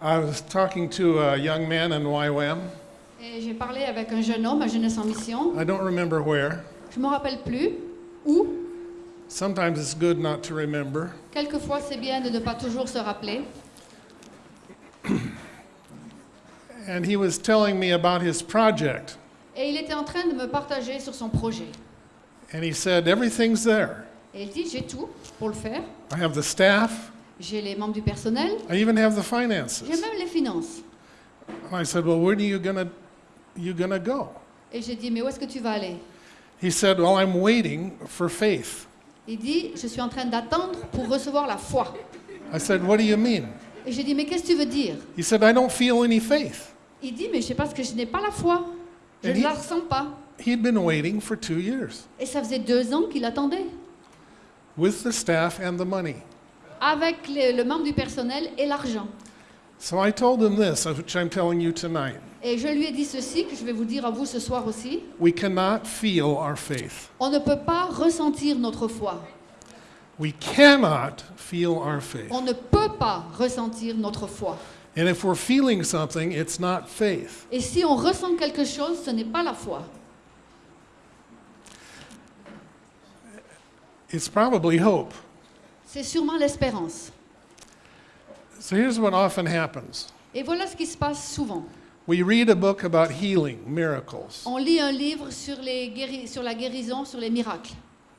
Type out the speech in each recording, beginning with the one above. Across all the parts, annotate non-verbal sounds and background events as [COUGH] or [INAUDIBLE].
I was talking to a young man in YWAM. Et j'ai parlé avec un jeune homme à Jeunesse en Mission. I don't remember where. Je me rappelle plus où. Sometimes it's good not to remember. Quelquefois, c'est bien de ne pas toujours se rappeler. [CLEARS THROAT] And he was telling me about his project. Et il était en train de me partager sur son projet. And he said, Everything's there. Et il dit, j'ai tout pour le faire. I have the staff, J'ai les membres du personnel. I even have the J'ai finances. même les finances. And I said, Well, where are you gonna you gonna go? Et j'ai dit, mais où est-ce que tu vas aller? He said, Well, I'm waiting for faith. Il dit, je suis en train d'attendre pour recevoir la foi. I said, What do you mean? Et j'ai dit, mais qu'est-ce que tu veux dire? He said, I don't feel any faith. Il dit, mais je sais pas, parce que je n'ai pas la foi. Je ne il- la ressens pas. He'd been waiting for two years Et ça faisait deux ans qu'il attendait. with the staff and the money. Avec les- le membre du personnel et l'argent. So I told him this, which I'm telling you tonight. Et je lui ai dit ceci, que je vais vous dire à vous ce soir aussi. We cannot feel our faith. On ne peut pas ressentir notre foi. We cannot feel our faith. On ne peut pas ressentir notre foi. And if we're feeling something, it's not faith. Et si on ressent quelque chose, ce n'est pas la foi. It's probably hope. C'est sûrement l'espérance. So here's what often happens Et voilà ce qui se passe souvent. we read a book about healing, miracles, On lit un livre sur, les guéri- sur la guérison, sur les miracles.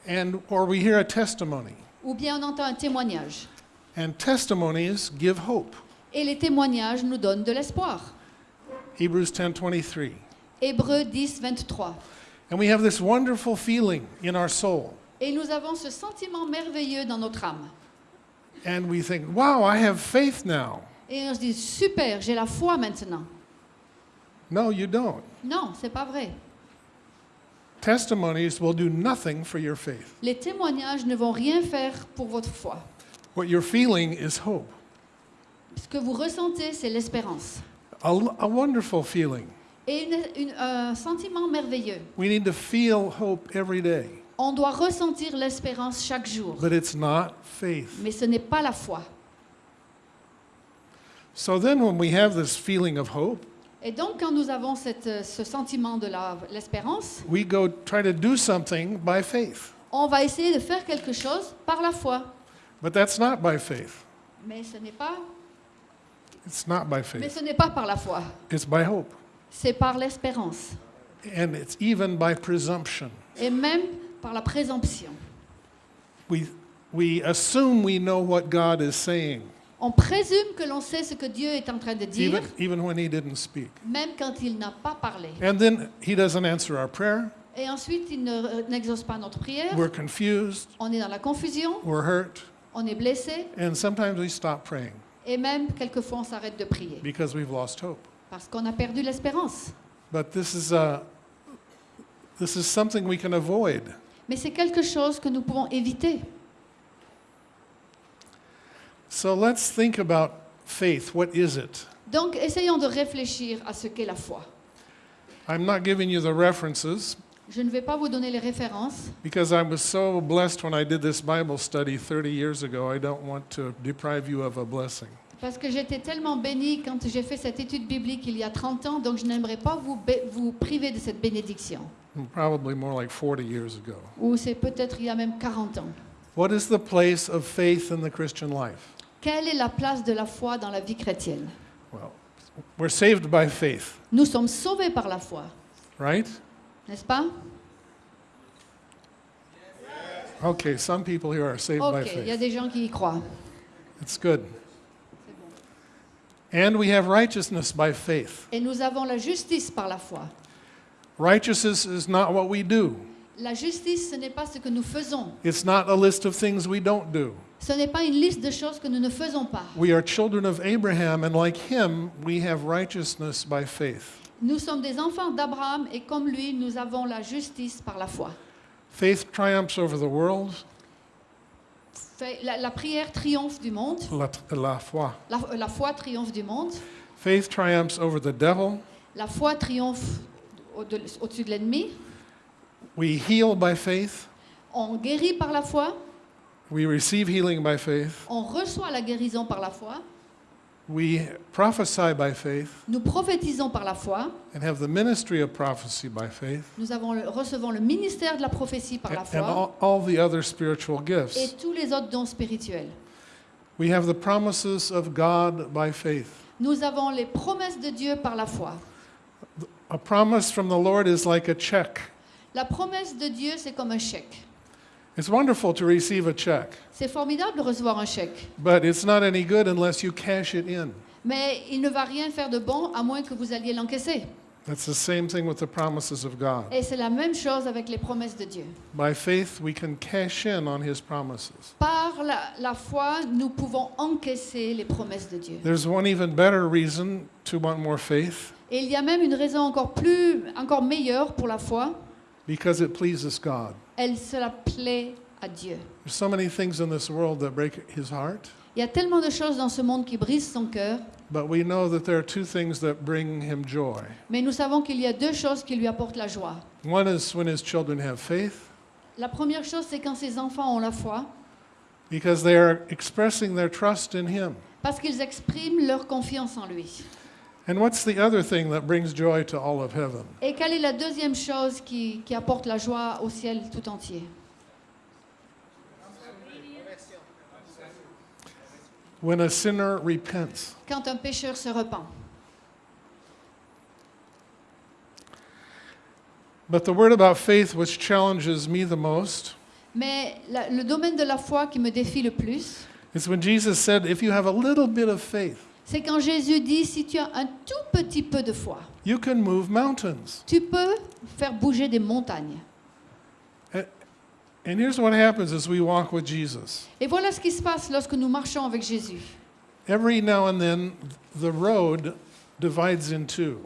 and or we hear a testimony. Ou bien on entend un témoignage. And testimonies give hope. Et les témoignages nous donnent de l'espoir. Hebrews 10:23. Hébreux 10, 23. And we have this wonderful feeling in our soul. Et nous avons ce sentiment merveilleux dans notre âme. And we think, "Wow, I have faith now." Et on se dit, super, j'ai la foi maintenant. No, you don't. Non, c'est pas vrai. Testimonies will do nothing for your faith. Les témoignages ne vont rien faire pour votre foi. What you're feeling is hope. Ce que vous ressentez, c'est l'espérance. A, a wonderful feeling. Et une- une- un sentiment merveilleux. We need to feel hope every day, On doit ressentir l'espérance chaque jour. but it's not faith. Mais ce n'est pas la foi. So then, when we have this feeling of hope, Et donc, quand nous avons cette- euh, ce sentiment de la- l'espérance, we go try to do something by faith. on va essayer de faire quelque chose par la foi. But that's not by faith. Mais ce n'est pas, It's not by mais faith. ce n'est pas par la foi. It's by hope. C'est par l'espérance. And it's even by presumption. Et même par la présomption. We, we assume we know what God is saying, On présume que l'on sait ce que Dieu est en train de dire, even, even when He didn't speak. même quand il n'a pas parlé. And then He doesn't answer our prayer. Et ensuite, il ne- n'exauce pas notre prière. We're confused. On est dans la confusion, We're hurt. on est blessé, And sometimes we stop praying et même quelquefois on s'arrête de prier because we've lost hope. parce qu'on a perdu l'espérance. But this is, uh, this is something we can avoid. Mais c'est quelque chose que nous pouvons éviter. So let's think about faith. What is it? Donc, essayons de réfléchir à ce qu'est la foi. I'm not giving you the references Je ne vais pas vous donner les références because I was so blessed when I did this Bible study 30 years ago. I don't want to deprive you of a blessing. parce que j'étais tellement bénie quand j'ai fait cette étude biblique il y a 30 ans, donc je n'aimerais pas vous, vous priver de cette bénédiction. Probably more like 40 years ago. Ou c'est peut-être il y a même 40 ans. What is the place of faith in the Christian life? Quelle est la place de la foi dans la vie chrétienne? Well, we're saved by faith, Nous sommes sauvés par la foi, right? n'est-ce pas? Okay, some people here are saved by Ok, il y a faith. des gens qui y croient. It's good. And we have righteousness by faith. Et nous avons la justice par la foi. Righteousness is not what we do. La justice, ce n'est pas ce que nous faisons. It's not a list of things we don't do. Ce n'est pas une liste de choses que nous ne faisons pas. We are children of Abraham, and like him, we have righteousness by faith. Nous sommes des enfants d'Abraham et comme lui, nous avons la justice par la foi. Faith triumphs over the world, La, la prière triomphe du monde, la, la foi. la, la foi triomphe du monde, Faith triumphs over the devil. la foi triomphe au-dessus de l'ennemi, We heal by faith. on guérit par la foi, We receive healing by faith. on reçoit la guérison par la foi, We prophesy by faith Nous prophétisons par la foi. and have the ministry of prophecy by faith Nous avons le- recevons le ministère de la prophétie par la and, and foi all, all the other spiritual et gifts. tous les autres dons spirituels. We have the promises of God by faith. Nous avons les promesses de Dieu par la foi. A promise from the Lord is like a check. La promesse de Dieu, c'est comme un chèque. It's wonderful to receive a check, C'est formidable de recevoir un chèque, but it's not any good unless you cash it in. mais il ne va rien faire de bon à moins que vous alliez l'encaisser. That's the same thing with the promises of God. Et c'est la même chose avec les promesses de Dieu. By faith, we can cash in on His promises. Par la, la foi, nous pouvons encaisser les promesses de Dieu. There's one even better reason to want more faith Et il y a même une raison encore plus, encore meilleure pour la foi. because it pleases God. Elle cela plaît à Dieu. There's so many things in this world that break His heart, Il y a tellement de choses dans ce monde qui brisent son cœur, but we know that there are two things that bring Him joy. mais nous savons qu'il y a deux choses qui lui apportent la joie. One is when His children have faith La première chose, c'est quand ses enfants ont la foi, because they are expressing their trust in Him. parce qu'ils expriment leur confiance en lui. And what's the other thing that brings joy to all of heaven? Et quelle est la deuxième chose qui, qui apporte la joie au ciel tout entier When a sinner repents. Quand un pécheur se repent. But the word about faith which challenges me the most Mais la- le domaine de la foi qui me défie le plus, is when Jesus said, If you have a little bit of faith, c'est quand Jésus dit, si tu as un tout petit peu de foi, you can move mountains. tu peux faire bouger des montagnes. And here's what happens as we walk with Jesus. Et voilà ce qui se passe lorsque nous marchons avec Jésus. Every now and then, the road divides in two.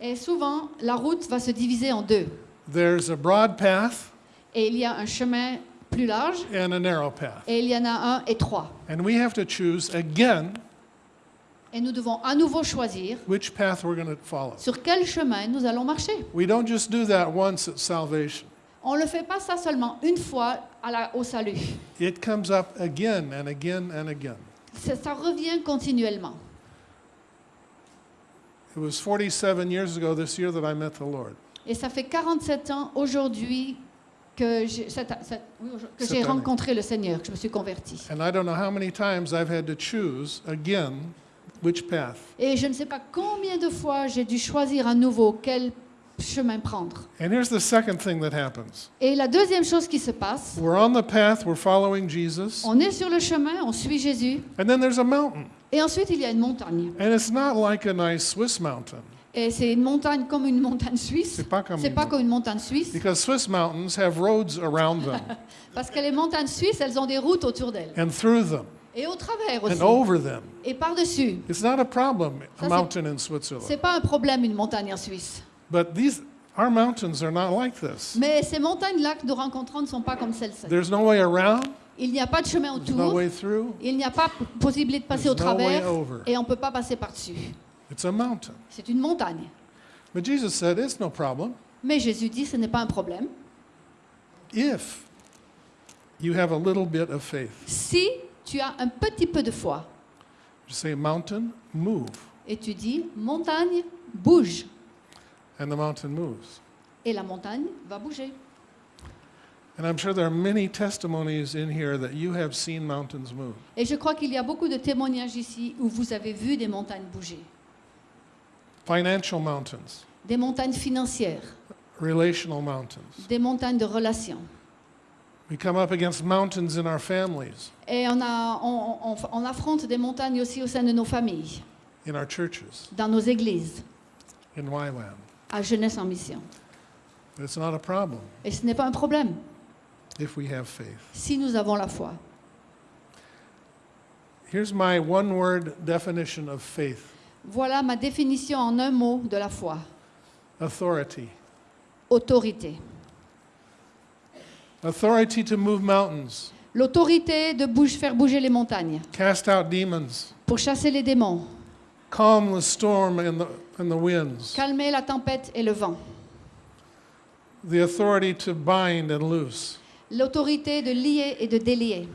Et souvent, la route va se diviser en deux. There's a broad path Et il y a un chemin plus large and a narrow path. et il y en a un étroit. And we have to choose again Et nous devons à nouveau choisir which path we're going to follow. sur quel chemin nous allons marcher. We don't just do that once at salvation, On ne le fait pas ça seulement une fois à la- au salut. it comes up again and again and again. Ça, ça revient continuellement. It was 47 years ago this year that I met the Lord. Et ça fait 47 ans aujourd'hui que j'ai cette- cette- oui, aujourd'hui, que j'ai rencontré le Seigneur, que je me suis convertie. And I don't know how many times I've had to choose again which path. Et je ne sais pas combien de fois j'ai dû choisir à nouveau quel chemin prendre. And here's the second thing that happens Et la deuxième chose qui se passe, we're on the path, we're following Jesus, on est sur le chemin, on suit Jésus, and then there's a mountain. et ensuite il y a une montagne. And it's not like a nice Swiss mountain. Et c'est une montagne comme une montagne suisse. C'est pas comme C'est pas comme une montagne suisse, Because Swiss mountains have roads around them [LAUGHS] parce que les montagnes suisses, elles ont des routes autour d'elles. and through them Et au travers aussi. and over them. Et par-dessus. It's not a problem, Ça, a c'est- mountain in Switzerland. C'est pas un problème, une montagne en Suisse. But these, our mountains are not like this. Mais ces montagnes-là que nous rencontrons ne sont pas comme celles-ci. There's no way around, Il n'y a pas de chemin there's no autour. way through, Il n'y a pas possibilité de passer au there's no way travers. over. Et on ne peut pas passer par-dessus. It's a mountain. C'est une montagne. But Jesus said, it's no problem Mais Jésus dit ce n'est pas un problème. if you have a little bit of faith. Si tu as un petit peu de foi You say, mountain, move. et tu dis montagne, bouge. And the mountain moves. Et la montagne va bouger. And I'm sure there are many testimonies in here that you have seen mountains move. Et je crois qu'il y a beaucoup de témoignages ici où vous avez vu des montagnes bouger. Financial mountains, Des montagnes financières, relational mountains. des montagnes de relations. We come up against mountains in our families, Et on, a, on, on- on affronte des montagnes aussi au sein de nos familles, in our churches, dans nos églises, in YWAM. à Jeunesse en Mission. But it's not a problem Et ce n'est pas un problème if we have faith. si nous avons la foi. Here's my one word definition of faith Voilà ma définition en un mot de la foi. authority. Autorité. Authority to move mountains, L'autorité de bouge- faire bouger les montagnes, cast out demons, pour chasser les démons, calm the storm and the, and the winds, calmer la tempête et le vent. the authority to bind and loose, L'autorité de lier et de délier.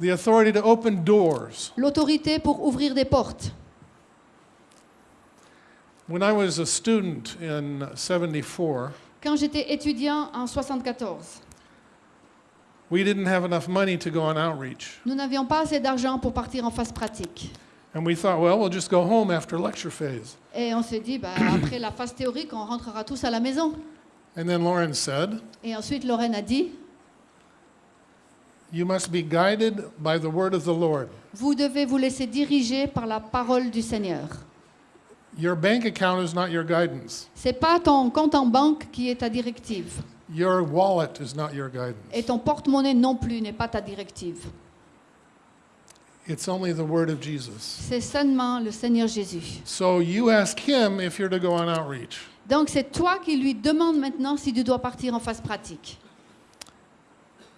the authority to open doors, L'autorité pour ouvrir des portes. When I was a student in 74, Quand j'étais étudiant en 74, we didn't have enough money to go on outreach. nous n'avions pas assez d'argent pour partir en phase pratique. And we thought, well, we'll just go home after lecture phase. Et on s'est dit, bah, [CLEARS THROAT] après la phase théorique, on rentrera tous à la maison. And then Lauren said, Et ensuite, Lorraine a dit, You must be guided by the word of the Lord. vous devez vous laisser diriger par la parole du Seigneur. Your bank account is not your guidance. C'est pas ton compte en banque qui est ta directive. Your wallet is not your guidance. Et ton porte-monnaie non plus n'est pas ta directive. It's only the word of Jesus. C'est seulement le Seigneur Jésus. So you ask him if you're to go on outreach. Donc c'est toi qui lui demandes maintenant si tu dois partir en phase pratique.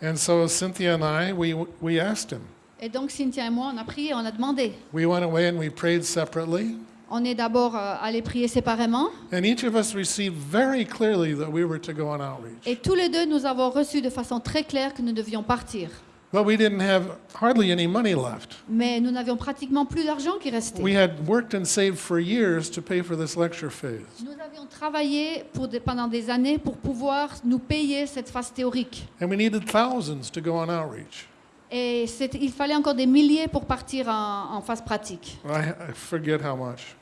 And so Cynthia and I, we, we asked him. Et donc Cynthia et moi, on a prié, on a demandé. We went away and we prayed separately. On est d'abord euh, allé prier séparément. And each of us received very clearly that we were to go on outreach. Et tous les deux, nous avons reçu de façon très claire que nous devions partir. But we didn't have hardly any money left. Mais nous n'avions pratiquement plus d'argent qui restait. We had worked and saved for years to pay for this lecture phase. Nous avions travaillé pour des- pendant des années pour pouvoir nous payer cette phase théorique. And we needed thousands to go on outreach. Et il fallait encore des milliers pour partir en, en phase pratique. I forget how much.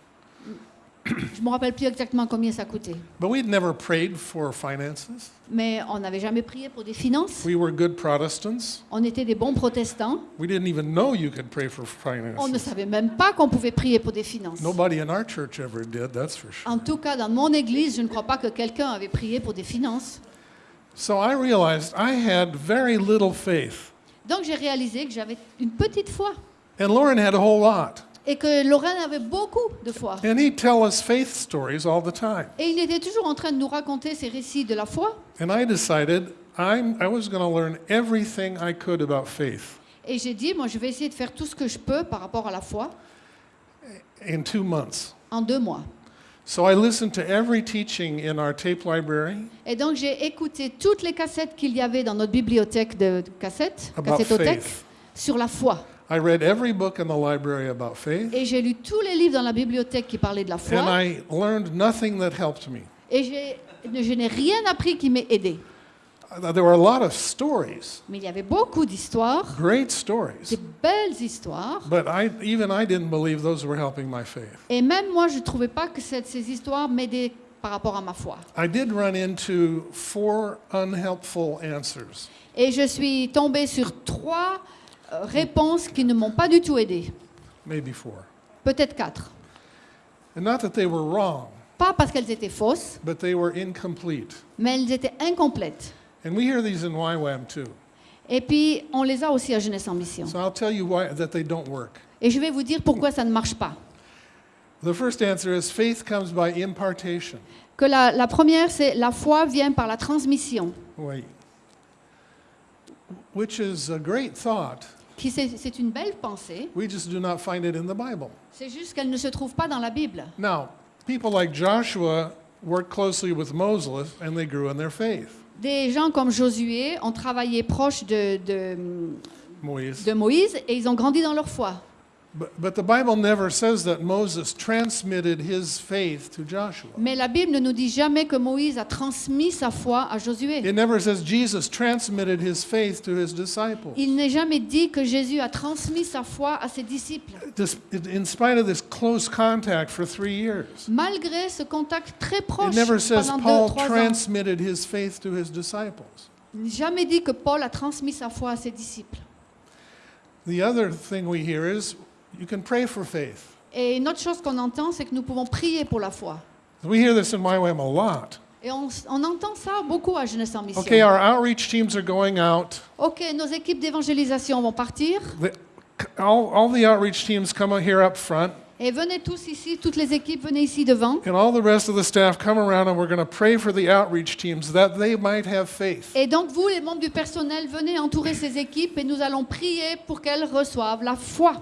Je ne me rappelle plus exactement combien ça coûtait. But we'd never prayed for finances. Mais on n'avait jamais prié pour des finances. We were good Protestants. On était des bons protestants. We didn't even know you could pray for On ne finances. savait même pas qu'on pouvait prier pour des finances. Nobody in our church ever did, that's for sure. En tout cas, dans mon église, je ne crois pas que quelqu'un avait prié pour des finances. So I realized I had very little faith. Donc j'ai réalisé que j'avais une petite foi And Lauren had a whole lot. Et que Lorraine avait beaucoup de foi. And he'd tell us faith stories all the time. Et il était toujours en train de nous raconter ces récits de la foi. And I decided I'm, I was going to learn everything I could about faith Et j'ai dit, moi, je vais essayer de faire tout ce que je peux par rapport à la foi in two months. en deux mois. So I listened to every teaching in our tape library Et donc j'ai écouté toutes les cassettes qu'il y avait dans notre bibliothèque de de cassettes, about cassettothèque, faith. sur la foi. I read every book in the library about faith, Et j'ai lu tous les livres dans la bibliothèque qui parlaient de la and foi. I learned nothing that helped me. Et j'ai- je n'ai rien appris qui m'ait aidé. Uh, There were a lot of stories, Mais il y avait beaucoup d'histoires, great des stories, belles histoires. but I, even I didn't believe those were helping my faith. Et même moi, je ne trouvais pas que cette- ces histoires m'aidaient par rapport à ma foi. I did run into four unhelpful answers. Et je suis tombée sur trois réponses qui ne m'ont pas du tout maybe four. Peut-être quatre. And not that they were wrong, Pas parce qu'elles étaient fausses, but they were incomplete. mais elles étaient incomplètes. And we hear these in YWAM too. Et puis, on les a aussi à Jeunesse en Mission. So I'll tell you why that they don't work. Et je vais vous dire pourquoi ça ne marche pas. The first answer is faith comes by impartation. Que la, la première, c'est la foi vient par la transmission. Wait. Which is a great thought. Qui c'est une belle pensée. We just do not find it in the Bible. C'est juste qu'elle ne se trouve pas dans la Bible. Now, people like Joshua worked closely with Moses and they grew in their faith. Des gens comme Josué ont travaillé proche de, de, Moise. de Moïse et ils ont grandi dans leur foi. But, but the Bible never says that Moses transmitted his faith to Joshua. Mais la Bible ne nous dit jamais que Moïse a transmis sa foi à Josué. It never says Jesus transmitted his faith to his disciples. Il n'est jamais dit que Jésus a transmis sa foi à ses disciples. This, in spite of this close contact for three years, Malgré ce contact très proche pendant deux, trois ans. transmitted his faith to his disciples. Il n'est Jamais dit que Paul a transmis sa foi à ses disciples. The other thing we hear is you can pray for faith. Et une autre chose qu'on entend, c'est que nous pouvons prier pour la foi. We hear this in YWAM a lot. Et on, on entend ça beaucoup à Jeunesse en Mission. Okay, our outreach teams are going out. Ok, nos équipes d'évangélisation vont partir. The, all, all the outreach teams come here up front, Et venez tous ici, toutes les équipes, venez ici devant. and all the rest of the staff come around, and we're going to pray for the outreach teams that they might have faith. Et donc vous, les membres du personnel, venez entourer ces équipes et nous allons prier pour qu'elles reçoivent la foi.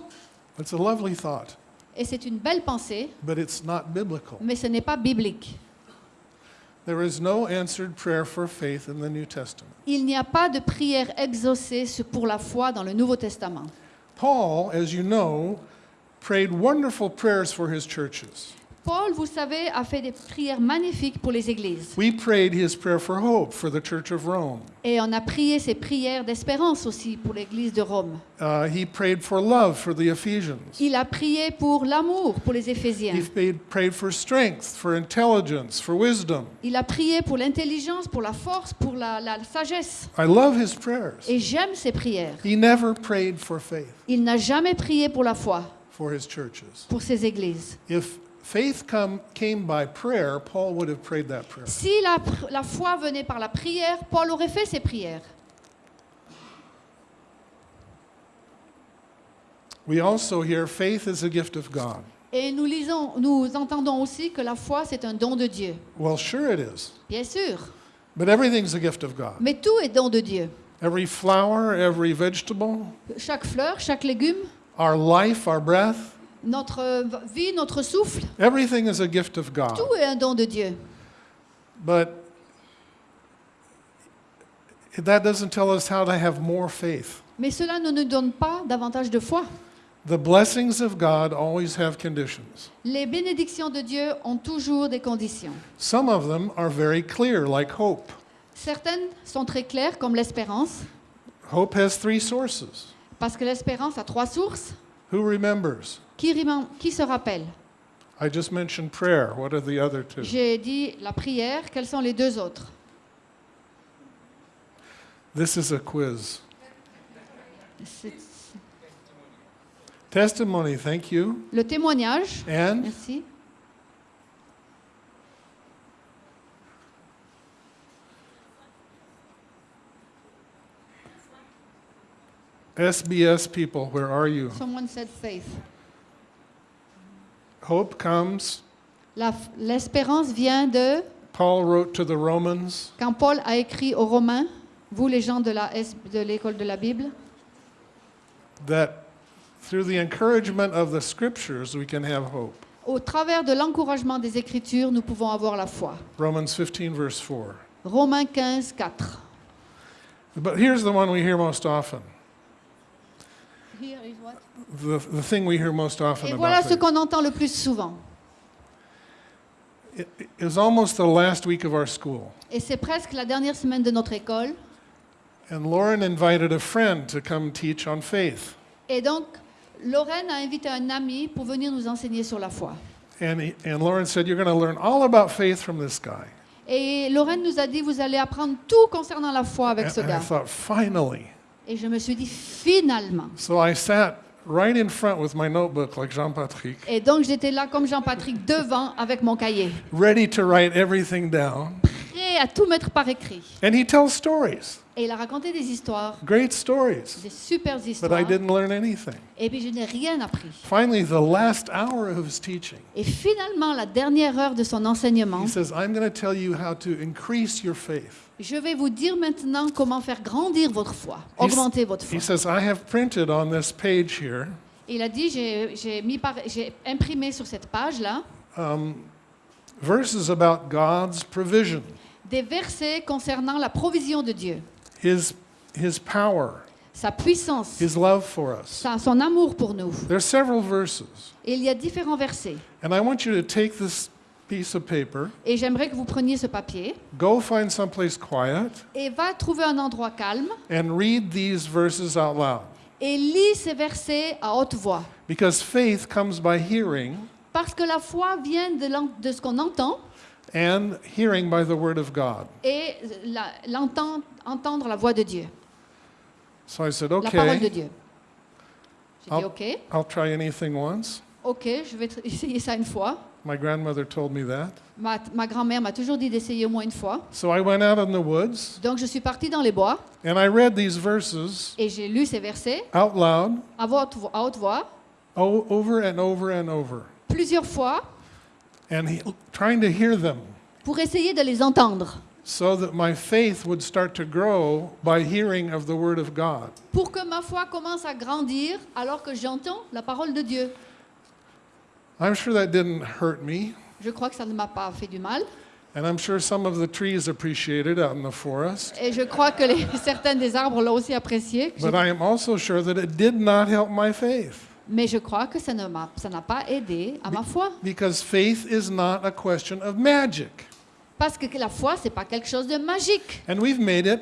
It's a lovely thought, Et c'est une belle pensée, but it's not biblical. mais ce n'est pas biblique. There is no answered prayer for faith in the New Testament. Il n'y a pas de prière exaucée pour la foi dans le Nouveau Testament. Paul, as you know, prayed wonderful prayers for his churches. Paul, vous savez, a fait des prières magnifiques pour les églises. We prayed his prayer for hope for the Church of Rome. Et on a prié ces prières d'espérance aussi pour l'église de Rome. Uh, he prayed for love for the Ephesians. Il a prié pour l'amour pour les Éphésiens. He prayed, for strength, for intelligence, for wisdom. Il a prié pour l'intelligence, pour la force, pour la, la sagesse. I love his prayers. Et j'aime ces prières. He never prayed for faith Il n'a jamais prié pour la foi, for his churches. pour ses églises. If faith come, came by prayer, Paul would have prayed that prayer. Si la, pr- la foi venait par la prière, Paul aurait fait ses prières. We also hear faith is a gift of God. Et nous lisons, nous entendons aussi que la foi, c'est un don de Dieu. Well, sure it is. Bien sûr. But everything's a gift of God. Mais tout est don de Dieu. Every flower, every vegetable, Chaque fleur, chaque légume, our life, our breath, notre vie, notre souffle, everything is a gift of God. tout est un don de Dieu. But that doesn't tell us how to have more faith. Mais cela ne nous donne pas davantage de foi. The blessings of God always have conditions. Les bénédictions de Dieu ont toujours des conditions. Some of them are very clear, like hope. Certaines sont très claires, comme l'espérance, Hope has three sources. parce que l'espérance a trois sources. Who remembers? Qui, se rappelle? I just mentioned prayer. What are the other two? J'ai dit la prière, quelles sont les deux autres? This is a quiz. Testimony, thank you. Le témoignage, And merci. SBS people, where are you? Someone said faith. Hope comes. L'espérance vient de Paul wrote to the Romans quand Paul a écrit aux Romains, vous les gens de la de l'école de la Bible, that through the encouragement of the scriptures we can have hope. au travers de l'encouragement des Écritures, nous pouvons avoir la foi. Romans 15, verse 4. Romains 15, 4. But here's the one we hear most often. The, the thing we hear most often Et about voilà ce qu'on entend le plus souvent. It, it was almost the last week of our school, Et c'est presque la dernière semaine de notre école. and Lauren invited a friend to come teach on faith. Et donc, Lorraine a invité un ami pour venir nous enseigner sur la foi. And, he, and Lauren said, You're going to learn all about faith from this guy. Et Lorraine nous a dit, vous allez apprendre tout concernant la foi avec ce And I thought, Finally. Et je me suis dit, finalement. So I sat right in front with my notebook, like Jean Patrick, Et donc, j'étais là comme Jean-Patrick devant avec mon cahier, ready to write everything down. prêt à tout mettre par écrit. And he tells stories, Et il a raconté des histoires, great stories, des super but histoires. I didn't learn anything. Et puis, je n'ai rien appris. Finally, the last hour of his teaching, Et finalement, la dernière heure de son enseignement, he says, I'm going to tell you how to increase your faith. Je vais vous dire maintenant comment faire grandir votre foi, augmenter votre foi. He says, I have printed on this page here Il a dit, j'ai imprimé sur cette page-là um, verses about God's provision, des versets concernant la provision de Dieu, his, his power, sa puissance, his love for us. sa- son amour pour nous. There's several verses. Et il y a différents versets. And I want you to take this piece of paper, Et j'aimerais que vous preniez ce papier go find someplace quiet, et va trouver un endroit calme and read these verses out loud. et lis ces versets à haute voix. Because faith comes by hearing, Parce que la foi vient de, de ce qu'on entend and hearing by the word of God. et la- entendre la voix de Dieu, So I said, la parole de okay, Dieu. J'ai dit I'll- OK, I'll try anything once. OK, je vais [LAUGHS] essayer ça une fois. My grandmother told me that. Ma, ma grand-mère m'a toujours dit d'essayer au moins une fois. So I went out in the woods Donc je suis partie dans les bois and I read these verses et j'ai lu ces versets out loud à, haute à haute voix over and over and over, plusieurs fois and he, trying to hear them pour essayer de les entendre, so that my faith would start to grow by hearing of the word of God. pour que ma foi commence à grandir alors que j'entends la parole de Dieu. I'm sure that didn't hurt me, Je crois que ça ne m'a pas fait du mal and I'm sure some of the trees appreciated out in the forest. et je crois que les, [LAUGHS] certains des arbres l'ont aussi apprécié. But I am also sure that it did not help my faith. Mais je crois que ça ne m'a- ça n'a pas aidé à ma foi. because faith is not a question of magic. Parce que la foi, c'est pas quelque chose de magique. And we've made it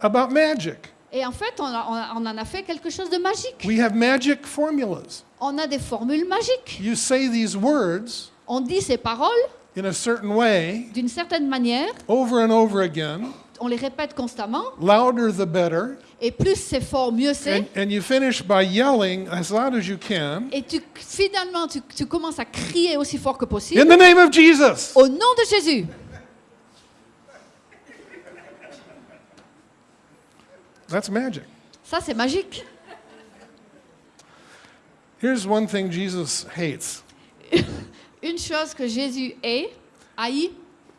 about magic. Et en fait, on, a- en a fait quelque chose de magique. We have magic formulas. On a des formules magiques. You say these words On dit ces paroles in a certain way d'une certaine manière, over and over again, on les répète constamment, louder the better, et plus c'est fort, mieux c'est. and, and you finish by yelling as loud as you can Et tu, finalement, tu, tu commences à crier aussi fort que in possible. the name of Jesus. Au nom de Jésus. That's magic. Ça, c'est magique. Here's one thing Jesus hates [LAUGHS] Une chose que Jésus est, haït,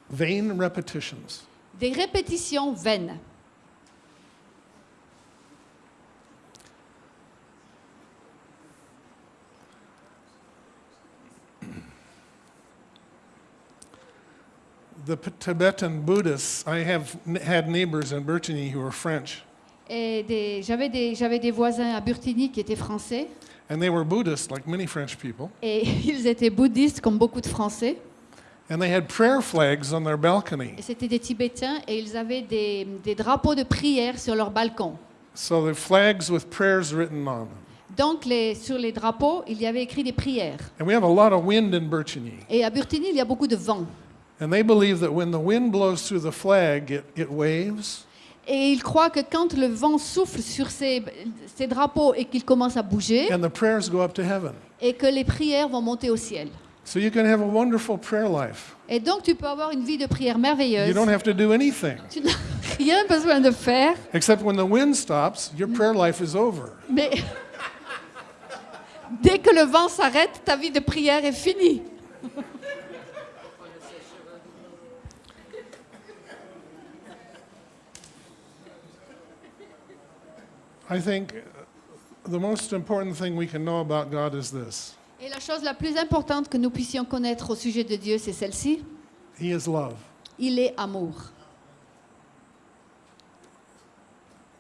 vain repetitions. des répétitions vaines. The P- Tibetan Buddhists, I have n- had neighbors in Brittany who were French, Et j'avais des, voisins à Burtigny qui étaient français. and they were Buddhist like many French people, Et [LAUGHS] ils étaient bouddhistes comme beaucoup de Français. and they had prayer flags on their balcony. Et c'était des Tibétains et ils avaient des, des drapeaux de prière sur leur balcon. So the flags with prayers written on them. Donc les, sur les drapeaux, il y avait écrit des prières. And we have a lot of wind in. Et à Burtigny, il y a beaucoup de vent. And they believe that when the wind blows through the flag, it, it waves, Et ils croient que quand le vent souffle sur ces, ces drapeaux et qu'ils commencent à bouger, and the prayers go up to heaven. et que les prières vont monter au ciel. So you can have a wonderful prayer life. Et donc tu peux avoir une vie de prière You merveilleuse. don't have to do anything. Tu n'as [LAUGHS] rien besoin de faire, Except when the wind stops, your prayer life is over. mais [LAUGHS] dès que le vent s'arrête, ta vie de prière est finie. I think the most important thing we can know about God is this Et la chose la plus importante que nous puissions connaître au sujet de Dieu, c'est celle-ci. He is love. Il est amour.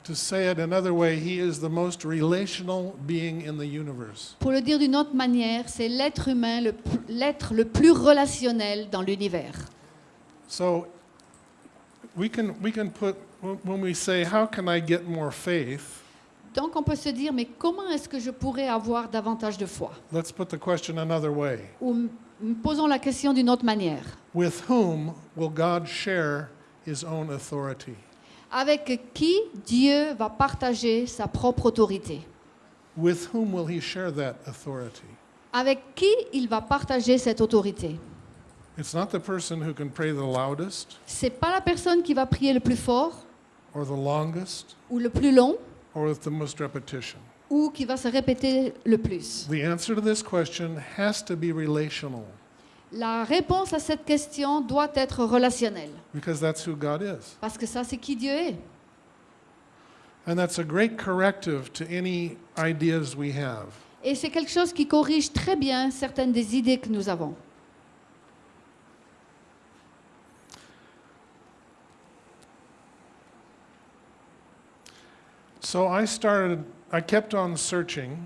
To say it another way, He is the most relational being in the universe. Pour le dire d'une autre manière, c'est l'être humain, le l'être le plus relationnel dans l'univers. So we can, we can put, when we say, How can I get more faith? Donc on peut se dire, mais comment est-ce que je pourrais avoir davantage de foi? Let's put the question another way. Ou posons la question d'une autre manière. With whom will God share His own authority? Avec qui Dieu va partager sa propre autorité? With whom will He share that authority? Avec qui il va partager cette autorité? It's not the person who can pray the loudest C'est pas la personne qui va prier le plus fort or the longest ou le plus long or with the most repetition? ou qui va se répéter le plus? The answer to this question has to be relational La réponse à cette question doit être relationnelle because that's who God is. parce que ça c'est qui Dieu est. And that's a great corrective to any ideas we have. Et c'est quelque chose qui corrige très bien certaines des idées que nous avons. So I started, I kept on searching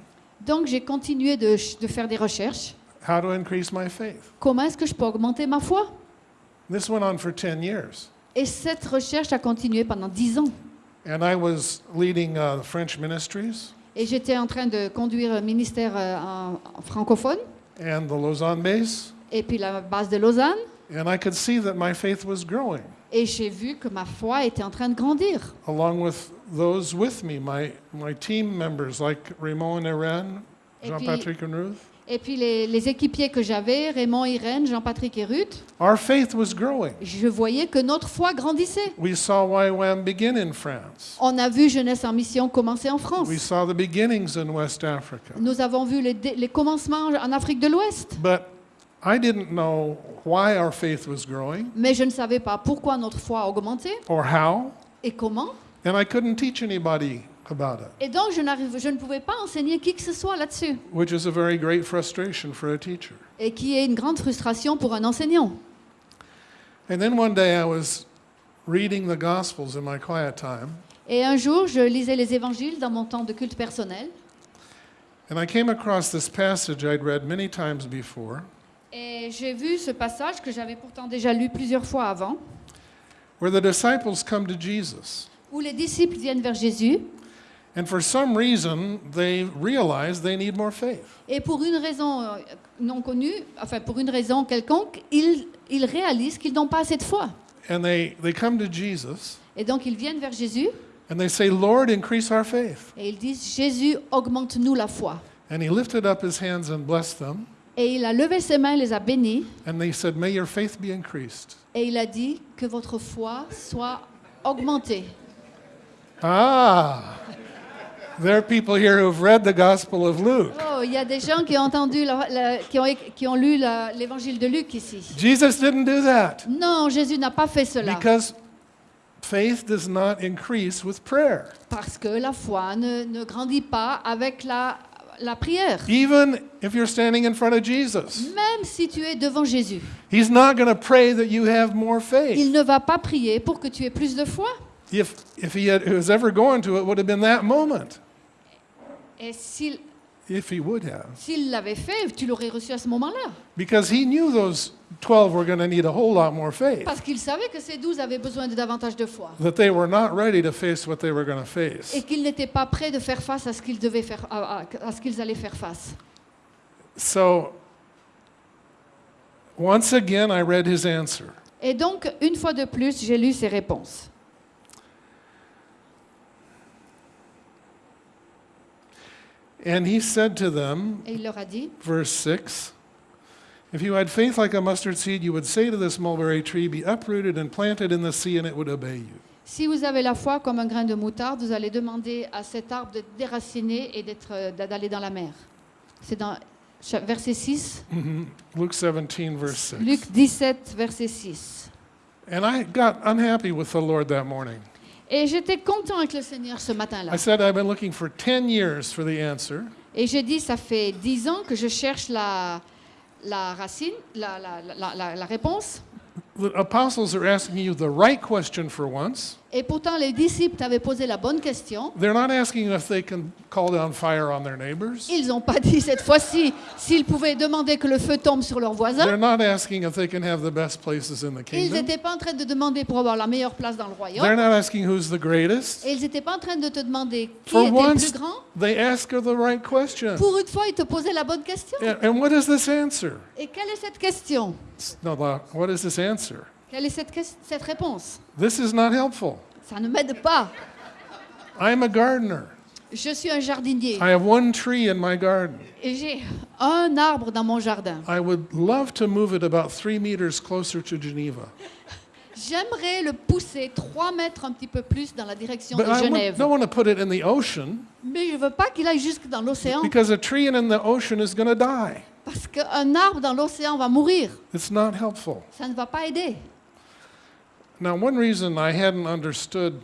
Donc j'ai continué de, de faire des recherches. how to increase my faith. Comment est-ce que je peux augmenter ma foi? This went on for 10 years. Et cette recherche a continué pendant dix ans. And I was leading uh, French ministries Et j'étais en train de conduire un ministère euh, en- en francophone and the Lausanne base. et puis la base de Lausanne. And I could see that my faith was growing Et j'ai vu que ma foi était en train de grandir. along with those with me, my, my team members like Raymond and Irene, Et Jean puis- Patrick and Ruth. Et puis les, les équipiers que j'avais, Raymond, Irène, Jean-Patrick et Ruth, Our faith was growing. je voyais que notre foi grandissait. We saw YWAM begin in France. On a vu Jeunesse en mission commencer en France. We saw the beginnings in West Africa. Nous avons vu les, dé- les commencements en Afrique de l'Ouest. But I didn't know why our faith was growing Mais je ne savais pas pourquoi notre foi a augmenté or how, et comment. and I couldn't teach anybody about it, Et donc je, n'arrive- je ne pouvais pas enseigner qui que ce soit là-dessus. which is a very great frustration for a teacher. Et qui est une grande frustration pour un enseignant. And then one day I was reading the Gospels in my quiet time, Et un jour, je lisais les évangiles dans mon temps de culte personnel. And I came across this passage I'd read many times before, Et j'ai vu ce passage que j'avais pourtant déjà lu plusieurs fois avant, where the disciples come to Jesus. où les disciples viennent vers Jésus And for some reason, they realize they need more faith. et pour une raison euh, non connue, enfin pour une raison quelconque, ils, ils réalisent qu'ils n'ont pas assez de foi. And they, they come to Jesus Et donc ils viennent vers Jésus and they say, Lord, increase our faith. et ils disent Jésus, augmente-nous la foi. And he lifted up his hands and blessed them. Et il a levé ses mains, les a bénis And they said, May your faith be increased. et il a dit que votre foi soit augmentée. Ah, there are people here who've read the Gospel of Luke. Oh, il y a des gens qui ont entendu, la- la- qui, ont, qui ont lu l'évangile de Luc ici. Jesus didn't do that Non, Jésus n'a pas fait cela. because faith does not increase with prayer. Parce que la foi ne, ne grandit pas avec la, la prière. Even if you're standing in front of Jesus, Même si tu es devant Jésus, He's not going to pray that you have more il faith. ne va pas prier pour que tu aies plus de foi. If, if He had, was ever going to, it would have been that moment, Et s'il if He would have. s'il l'avait fait, tu l'aurais reçu à ce moment-là. Because He knew those 12 were going to need a whole lot more faith, Parce qu'il savait que ces douze avaient besoin de davantage de foi. that they were not ready to face what they were going to face. Et qu'ils n'étaient pas prêts de faire face à ce qu'ils devaient faire, à, à- à ce qu'ils allaient faire face. So, once again, I read His answer. Et donc, une fois de plus, j'ai lu ses réponses. And He said to them, Et il leur a dit, verse 6 If you had faith like a mustard seed, you would say to this mulberry tree, Be uprooted and planted in the sea, and it would obey you. si vous avez la foi comme un grain de moutarde, vous allez demander à cet arbre de déraciner et d'être, euh, d'aller dans la mer. C'est dans cha- verset 6, Mhm. Luke 17, verse 6. Luc 17, verset 6. And I got unhappy with the Lord that morning. Et j'étais content avec le Seigneur ce matin-là. I said, I've been looking for 10 years for the answer, Et j'ai dit, ça fait dix ans que je cherche la, la racine, la, la, la, la- la réponse. The apostles are asking you the right question for once. Et pourtant, les disciples t'avaient posé la bonne question. They're not asking if they can call down fire on their neighbors. Ils n'ont pas dit cette fois-ci s'ils pouvaient demander que le feu tombe sur leurs voisins. They're not asking if they can have the best places in the Ils kingdom. n'étaient pas en train de demander pour avoir la meilleure place dans le They're royaume. not asking who's the greatest. Et ils n'étaient pas en train de te demander qui For était le once, plus grand. they ask her the right question. Pour une fois, ils te posaient la bonne question. And and what is this answer? Et quelle est cette question? No, no, what is this answer? Quelle est cette, réponse? This is not helpful. Ça ne m'aide pas. I'm a gardener. Je suis un jardinier I have one tree in my garden. et j'ai un arbre dans mon jardin. I would love to move it about three meters closer to Geneva. J'aimerais le pousser 3 mètres un petit peu plus dans la direction But de I Genève. don't want to put it in the ocean Mais je ne veux pas qu'il aille jusque dans l'océan because a tree in the ocean is going to die. parce qu'un arbre dans l'océan va mourir. It's not helpful. Ça ne va pas aider. Now, one reason I hadn't understood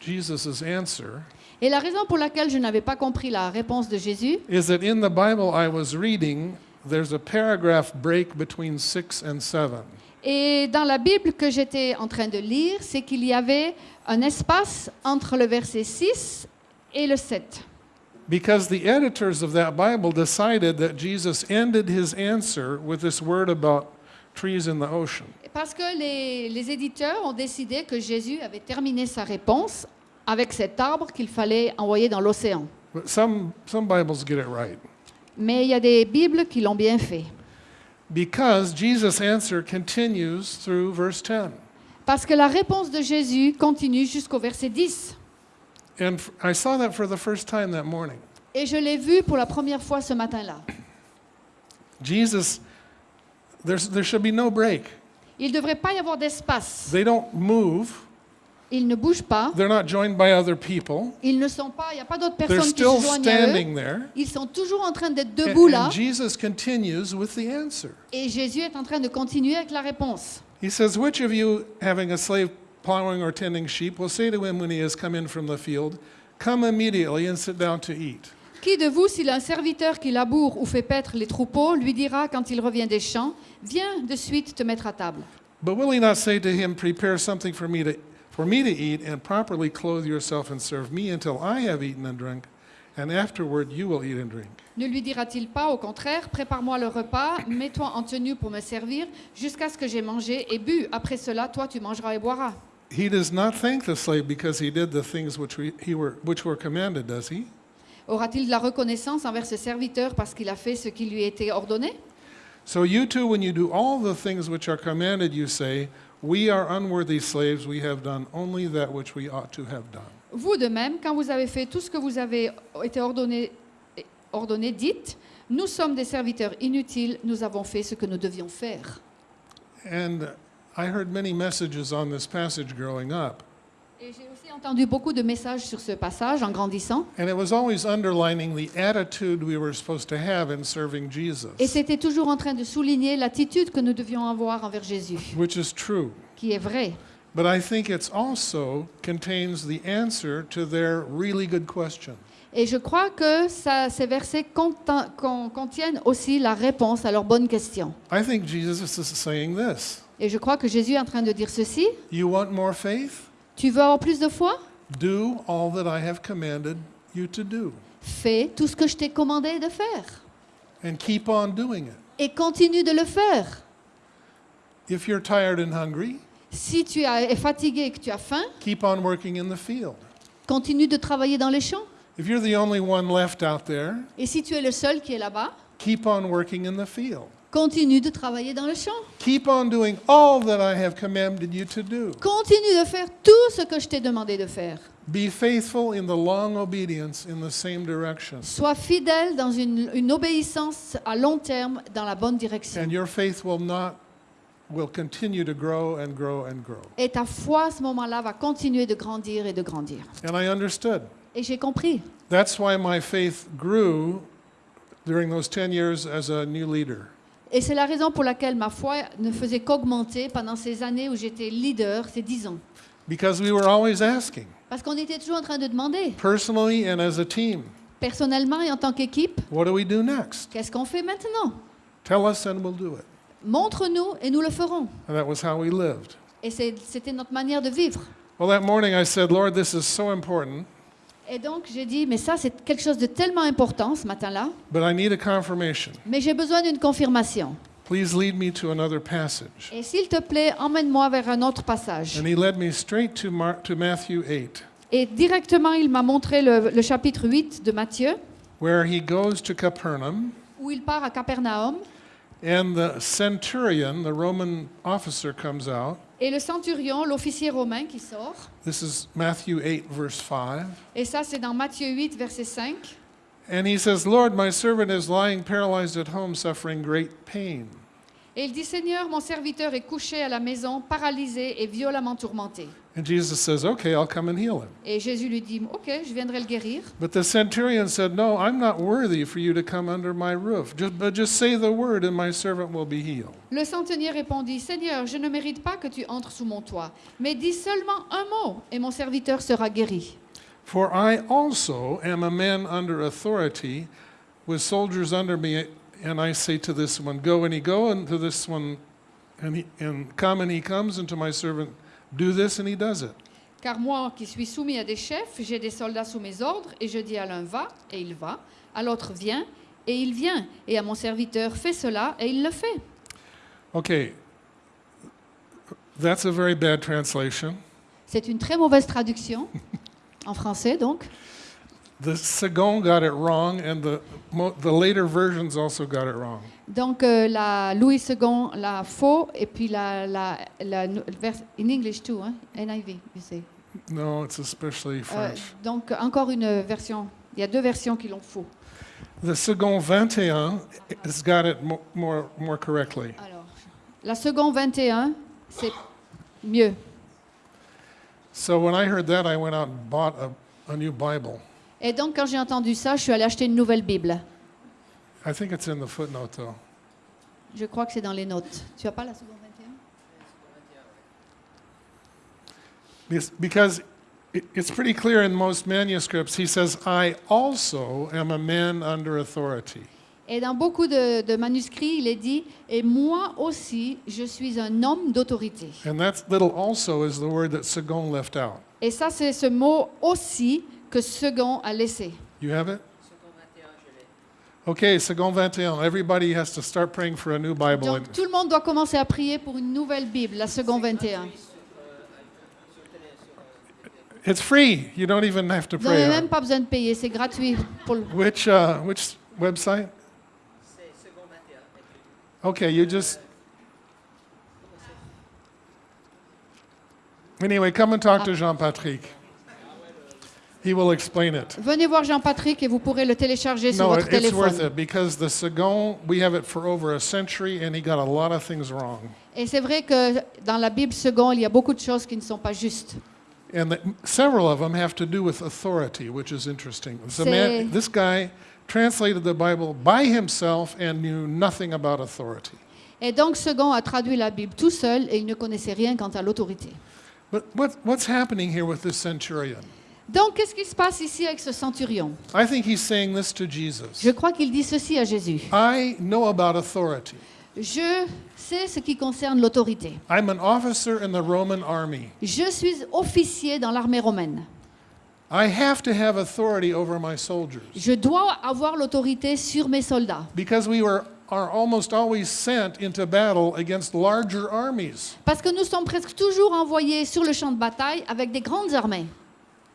Jesus' answer Et la raison pour laquelle je n'avais pas compris la réponse de Jésus, is that in the Bible I was reading, there's a paragraph break between six and seven. et dans la Bible que j'étais en train de lire, c'est qu'il y avait un espace entre le verset 6 et le 7. Because the editors of that Bible decided that Jesus ended his answer with this word about trees in the ocean. Parce que les, les éditeurs ont décidé que Jésus avait terminé sa réponse avec cet arbre qu'il fallait envoyer dans l'océan. But some, some Bibles get it right. Mais il y a des Bibles qui l'ont bien fait. Because Jesus' answer continues through verse 10. Parce que la réponse de Jésus continue jusqu'au verset 10. And I saw that for the first time that morning. Et je l'ai vu pour la première fois ce matin-là. Jesus, there should be no break. Il ne devrait pas y avoir d'espace. They don't move, Ils ne bougent pas. they're not joined by other people. Ils ne sont pas. Il n'y a pas d'autres They're personnes qui still se joignent à eux. standing there. Ils sont toujours en train d'être And, debout là. and Jesus continues with the answer. Et Jésus est en train de continuer avec la réponse. He says, Which of you, having a slave plowing or tending sheep, will say to him when he has come in from the field, Come immediately and sit down to eat? Qui de vous, s'il a un serviteur qui laboure ou fait paître les troupeaux, lui dira quand il revient des champs, viens de suite te mettre à table But will he not say to him, Prepare something for me to, for me to eat, and properly clothe yourself and serve me until I have eaten and drunk, and afterward you will eat and drink. Ne lui dira-t-il pas, au contraire, prépare-moi le repas, mets-toi en tenue pour me servir, jusqu'à ce que j'ai mangé et bu. Après cela, toi, tu mangeras et boiras. He does not thank the slave because he did the things which, we, he were, which were commanded, does he? Aura-t-il de la reconnaissance envers ce serviteur parce qu'il a fait ce qui lui était ordonné? So you too, when you do all the things which are commanded, you say, We are unworthy slaves, we have done only that which we ought to have done. Vous de même, quand vous avez fait tout ce que vous avez été ordonné, ordonné dites, nous sommes des serviteurs inutiles, nous avons fait ce que nous devions faire. And I heard many messages on this passage growing up, Et j'ai entendu beaucoup de messages sur ce passage en grandissant. and it was always underlining the attitude we were supposed to have in serving Jesus, Et c'était toujours en train de souligner l'attitude que nous devions avoir envers Jésus, which is true. qui est vraie. But I think it also contains the answer to their really good question. Et je crois que ça, ces versets contiennent aussi la réponse à leurs bonnes questions. I think Jesus is saying this Et je crois que Jésus est en train de dire ceci. You want more faith? Tu veux avoir plus de foi? Do all that I have commanded you to do, Fais tout ce que je t'ai commandé de faire. and keep on doing it. Et continue de le faire. If you're tired and hungry, Si tu es fatigué et que tu as faim, keep on working in the field. continue de travailler dans les champs. If you're the only one left out there, Et si tu es le seul qui est là-bas, keep on working in the field. Continue de travailler dans le champ. Keep on doing all that I have commanded you to do. Continue de faire tout ce que je t'ai demandé de faire. Be faithful in the long obedience in the same direction, Sois fidèle dans une, une obéissance à long terme dans la bonne direction. and your faith will not will continue to grow and grow and grow. Et ta foi à ce moment-là va continuer de grandir et de grandir. And I understood. Et j'ai compris. That's why my faith grew during those 10 years as a new leader. Et c'est la raison pour laquelle ma foi ne faisait qu'augmenter pendant ces années où j'étais leader, ces dix ans. Because we were always asking, Parce qu'on était toujours en train de demander, personally and as a team, personnellement et en tant qu'équipe, what do we do next? qu'est-ce qu'on fait maintenant? Tell us and we'll do it. Montre-nous et nous le ferons. And that was how we lived. Et c'était notre manière de vivre. Well, that morning I said, Lord, this is so important, Et donc j'ai dit, mais ça c'est quelque chose de tellement important ce matin-là, but I need a confirmation. mais j'ai besoin d'une confirmation. Please lead me to another passage. Et s'il te plaît, emmène-moi vers un autre passage. And he led me straight to, Mar- to Matthew 8, Et directement, il m'a montré le, le chapitre 8 de Matthieu, where he goes to Capernaum, où il part à Capernaum, and the centurion, the Roman officer, comes out. et le centurion, l'officier romain qui sort. This is Matthew 8, verse 5. Et ça, c'est dans Matthieu 8, verset 5. And he says, Lord, my servant is lying paralyzed at home, suffering great pain. Et il dit, Seigneur, mon serviteur est couché à la maison, paralysé et violemment tourmenté. And Jesus says, Okay, I'll come and heal him. Et Jésus lui dit, OK, je viendrai le guérir. But the centurion said, No, I'm not worthy for you to come under my roof. Just, but just say the word, and my servant will be healed. Le centenier répondit, Seigneur, je ne mérite pas que tu entres sous mon toit, mais dis seulement un mot et mon serviteur sera guéri. For I also am a man under authority, with soldiers under me, and I say to this one, Go, and he go, and to this one, and, he, and come, and he comes, and to my servant, Do this, and he does it. Car moi qui suis soumis à des chefs, j'ai des soldats sous mes ordres, et je dis à l'un va, et il va, à l'autre viens, et il vient, et à mon serviteur fais cela, et il le fait. Okay, that's a very bad translation. C'est une très mauvaise traduction, en français donc. The Second got it wrong, and the, the later versions also got it wrong. Donc euh, la Louis II l'a faux, et puis la, la, la, in English too, hein? NIV, you say. No, it's especially Euh, French. donc encore une version, il y a deux versions qui l'ont faux. The Second 21 has got it mo- more, more correctly. Alors, la seconde 21, c'est mieux. So when I heard that, I went out and bought a, a new Bible. Et donc, quand j'ai entendu ça, je suis allée acheter une nouvelle Bible. I think it's in the footnote, though. Je crois que c'est dans les notes. Tu as pas la seconde 21 Because- Because it- it's pretty clear in most manuscripts, he says, I also am a man under authority. Et dans beaucoup de, de manuscrits, il est dit Et moi aussi, je suis un homme d'autorité. And that little also is the word that Sagon left out. Et ça, c'est ce mot aussi que Second a laissé. You have it? Okay, second 21. Everybody has to start praying for a new Bible. Donc tout le monde doit commencer à prier pour une nouvelle Bible, la seconde 21. it's free. You don't even have to Vous n'avez pray. même pas besoin de payer, c'est gratuit. Pour le- Which, uh, which website? Okay, you just. Anyway, come and talk to Jean Patrick. He will explain it. Venez voir Jean-Patrick et vous pourrez le télécharger sur No, votre it- it's worth téléphone. it because the Second, we have it for over a century and he got a lot of things wrong. Et c'est vrai que dans la Bible seconde, il y a beaucoup de choses qui ne sont pas justes. And that several of them have to do with authority, which is interesting. The C'est- man, this guy translated the Bible by himself and knew nothing about authority. Et donc second a traduit la Bible tout seul et il ne connaissait rien quant à l'autorité. But what, what's happening here with this centurion? Donc qu'est-ce qui se passe ici avec ce centurion? I think he's saying this to Jesus. Je crois qu'il dit ceci à Jésus. I know about authority. Je sais ce qui concerne l'autorité. I'm an officer in the Roman army. Je suis officier dans l'armée romaine. I have to have authority over my soldiers Je dois avoir l'autorité sur mes soldats. because we were, are almost always sent into battle against larger armies. Parce que nous sommes presque toujours envoyés sur le champ de bataille avec des grandes armées.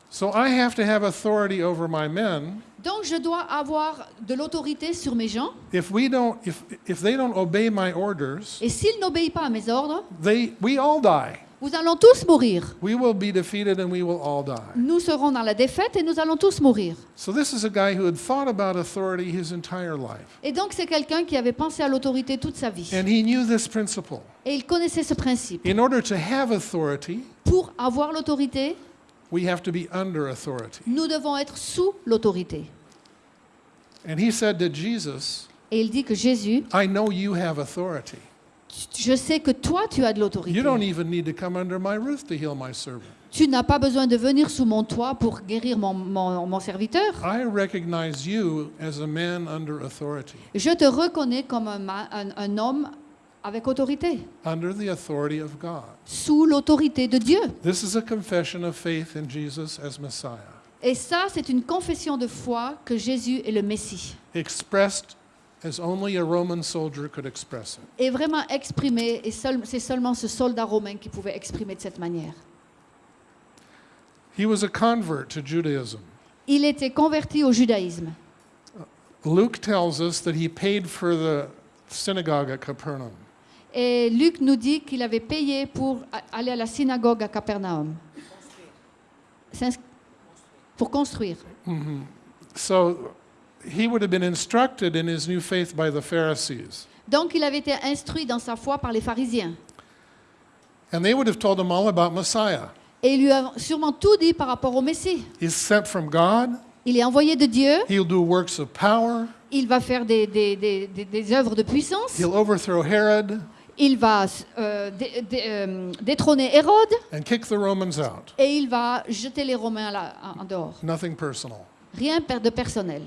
So I have to have authority over my men. Donc je dois avoir de l'autorité sur mes gens. If we don't, if, if they don't obey my orders, Et s'ils n'obéissent pas à mes ordres, they, we all die. vous allons tous mourir. We will be defeated and we will all die. Nous serons dans la défaite et nous allons tous mourir. So this is a guy who had thought about authority his entire life. Et donc c'est quelqu'un qui avait pensé à l'autorité toute sa vie. And he knew this principle. Et il connaissait ce principe. In order to have authority, Pour avoir l'autorité, we have to be under authority. nous devons être sous l'autorité. And he said to Jesus, Et il dit que Jésus, I know you have authority. je sais que toi tu as de l'autorité. You don't even need to come under my roof to heal my servant. Tu n'as pas besoin de venir sous mon toit pour guérir mon, mon- mon serviteur. I recognize you as a man under authority, Je te reconnais comme un, ma- un- un homme avec autorité, under the authority of God. sous l'autorité de Dieu. This is a confession of faith in Jesus as Messiah, Et ça, c'est une confession de foi que Jésus est le Messie. expressed as only a Roman soldier could express it. Et vraiment exprimé, et seul- c'est seulement ce soldat romain qui pouvait exprimer de cette manière. He was a convert to Judaism. Il était converti au judaïsme. Luke tells us that he paid for the synagogue at Capernaum. Et Luc nous dit qu'il avait payé pour aller à la synagogue à Capernaum. Pour construire. So he would have been instructed in his new faith by the Pharisees. Donc il avait été instruit dans sa foi par les pharisiens. And they would have told him all about Messiah. Et il lui a sûrement tout dit par rapport au Messie. He's sent from God. Il est envoyé de Dieu, He'll do works of power. il va faire des, des, des, des- des œuvres de puissance, He'll overthrow Herod il va euh, dé- dé- euh, détrôner Hérode and kick the Romans out. et il va jeter les Romains à la- en dehors. Nothing personal. Rien de personnel.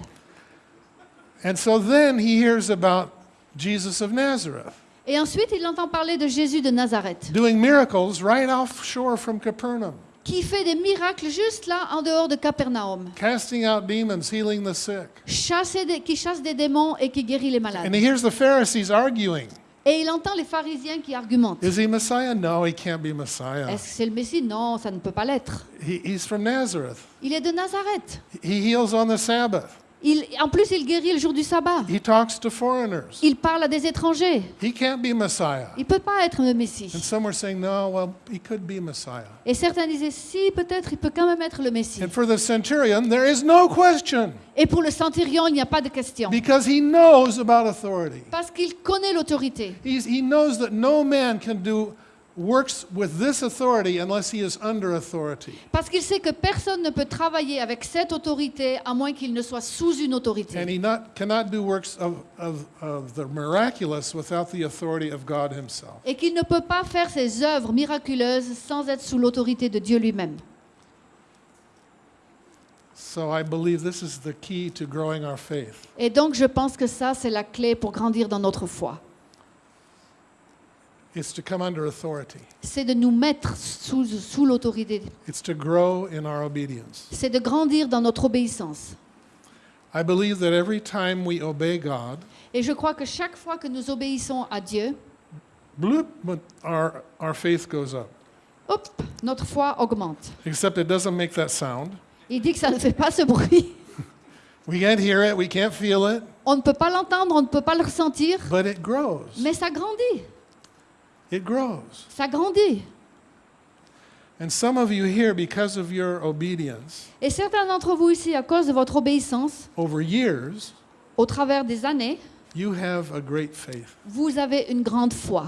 And so then he hears about Jesus of Nazareth Et ensuite, il entend parler de Jésus de Nazareth, doing miracles right offshore from Capernaum, qui fait des miracles juste là, en dehors de Capernaum, casting out demons, healing the sick. Chasser des- qui chasse des démons et qui guérit les And malades. he hears the Pharisees arguing Et il entend les pharisiens qui argumentent. Is he Messiah? No, he can't be Messiah. Est-ce que c'est le Messie? Non, ça ne peut pas l'être. He, he's from Nazareth. Il est de Nazareth. He heals on the Sabbath. Il, en plus, il guérit le jour du sabbat. He talks to foreigners. Il parle à des étrangers. He can't be Messiah. Il ne peut pas être le And Messie. some were saying, no, well, he could be Messiah. Et certains disaient, si, peut-être, il peut quand même être le Messie. And for the centurion, there is no question Et pour le centurion, il n'y a pas de question. because he knows about authority. Parce qu'il connaît l'autorité. He knows that no man can do works with this authority unless he is under authority. Parce qu'il sait que personne ne peut travailler avec cette autorité à moins qu'il ne soit sous une And autorité. he not, cannot do works of, of, of the miraculous without the authority of God himself. Et qu'il ne peut pas faire ses œuvres miraculeuses sans être sous l'autorité de Dieu lui-même. So I believe this is the key to growing our faith. Et donc, je pense que ça, c'est la clé pour grandir dans notre foi. It's to come under authority. C'est de nous mettre sous, sous l'autorité. It's to grow in our obedience. C'est de grandir dans notre obéissance. I believe that every time we obey God, Et je crois que chaque fois que nous obéissons à Dieu, bloop, but our, our faith goes up. hop, notre foi augmente. Except it doesn't make that sound. Il dit que ça ne fait pas ce bruit. [LAUGHS] We can't hear it, we can't feel it, On ne peut pas l'entendre, on ne peut pas le ressentir, but it grows. mais ça grandit. It grows. Ça grandit. And some of you here, because of your obedience, Et certains d'entre vous ici, à cause de votre obéissance, over years, au travers des années, you have a great faith. vous avez une grande foi.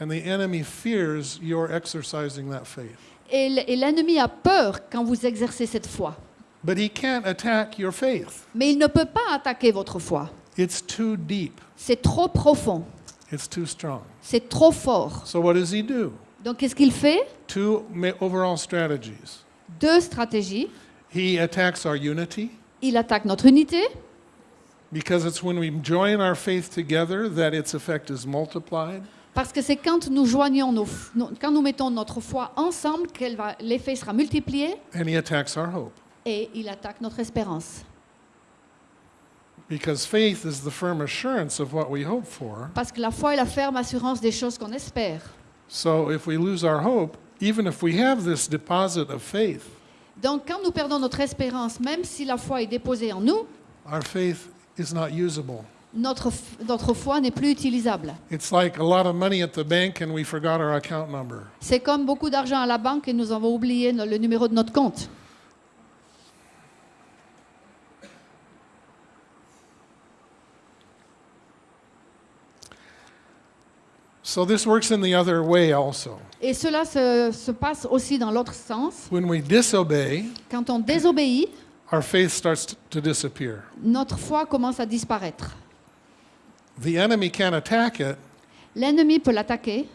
And the enemy fears your exercising that faith. Et l'ennemi a peur quand vous exercez cette foi. But he can't attack your faith. Mais il ne peut pas attaquer votre foi. It's too deep, C'est trop profond. It's too strong. C'est trop fort. So, what does he do? Donc, qu'est-ce qu'il fait? Two ma- overall strategies. Deux stratégies. He attacks our unity, Il attaque notre unité, because it's when we join our faith together that its effect is multiplied. parce que c'est quand nous joignons nos, f- nos- quand nous mettons notre foi ensemble qu'elle va, l'effet sera multiplié And he attacks our hope, et il attaque notre espérance. Because faith is the firm assurance of what we hope for. Parce que la foi est la ferme assurance des choses qu'on espère. So, if we lose our hope, even if we have this deposit of faith, Donc, quand nous perdons notre espérance, même si la foi est déposée en nous, our faith is not usable. notre, f- notre foi n'est plus utilisable. It's like a lot of money at the bank and we forgot our account number. C'est comme beaucoup d'argent à la banque et nous avons oublié no- le numéro de notre compte. So this works in the other way also. Et cela se, se passe aussi dans l'autre sens. When we disobey, Quand on désobéit, our faith starts to disappear. notre foi commence à disparaître. The enemy can attack it, L'ennemi peut l'attaquer,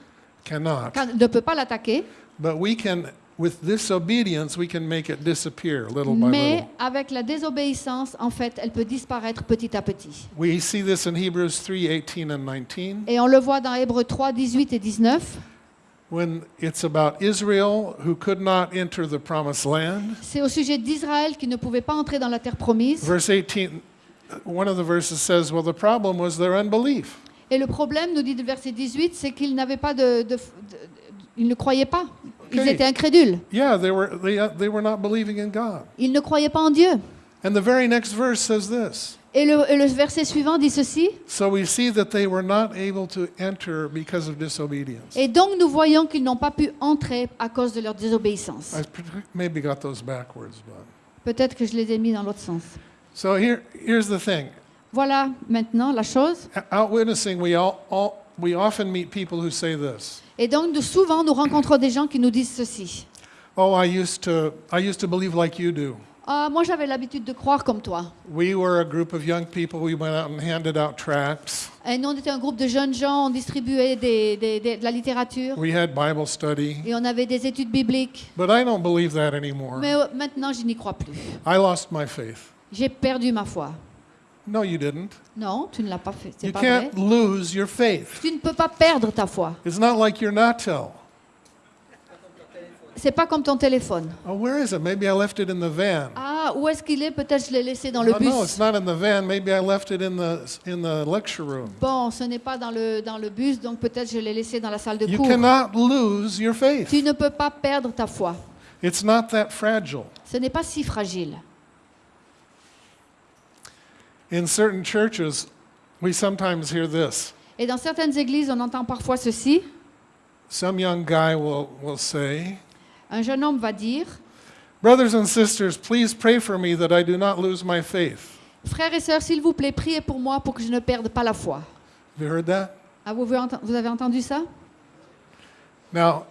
cannot, ne peut pas l'attaquer, but we can, with disobedience, we can make it disappear little by mais little. avec la désobéissance, en fait, elle peut disparaître petit à petit. We see this in Hebrews 3 18 and 19, Et on le voit dans Hébreux 3, 18 et 19. when it's about Israel who could not enter the promised land. C'est au sujet d'Israël qui ne pouvait pas entrer dans la terre promise. Verse 18, one of the verses says, Well, the problem was their unbelief. Et le problème, nous dit le verset 18, c'est qu'ils n'avaient pas de, de- de- Ils ne croyaient pas. Ils étaient incrédules. Yeah, they were, they, uh, they were not believing in God. Ils ne croyaient pas en Dieu. And the very next verse says this Et le, et le verset suivant dit ceci. So we see that they were not able to enter because of disobedience. Et donc nous voyons qu'ils n'ont pas pu entrer à cause de leur désobéissance. I maybe got those backwards, but. Peut-être que je les ai mis dans l'autre sens. So here, here's the thing Voilà maintenant la chose. out witnessing, we, all, all, we often meet people who say this Et donc souvent nous rencontrons des gens qui nous disent ceci. Oh, I used to, I used to believe like you do. Ah, moi j'avais l'habitude de croire comme toi. We were a group of young people, we went out and handed out tracts. Et nous on était un groupe de jeunes gens, on distribuait des- des- des- de la littérature We had Bible study. et on avait des études bibliques. But I don't believe that anymore. Mais euh, maintenant je n'y crois plus. I lost my faith. J'ai perdu ma foi. No, you didn't. Non, tu ne l'as pas fait. C'est You pas vrai. can't lose your faith. Tu ne peux pas perdre ta foi. It's not like your. C'est pas comme ton téléphone. Oh, where is it? Maybe I left it in the van. Ah, où est-ce qu'il est? Peut-être je l'ai laissé dans le oh, bus. no, it's not in the van. Maybe I left it in the in the lecture room. Bon, ce n'est pas dans le, dans le bus, donc peut-être je l'ai laissé dans la salle de You cours. cannot lose your faith. Tu ne peux pas perdre ta foi. It's not that fragile. Ce n'est pas si fragile. In certain churches, we sometimes hear this. Et dans certaines églises, on entend parfois ceci. Some young guy will, will say, Un jeune homme va dire, Brothers and sisters, please pray for me that I do not lose my faith. Frères et sœurs, s'il vous plaît, priez pour moi pour que je ne perde pas la foi. Have you heard that? Ah, vous, vous avez entendu ça? Now,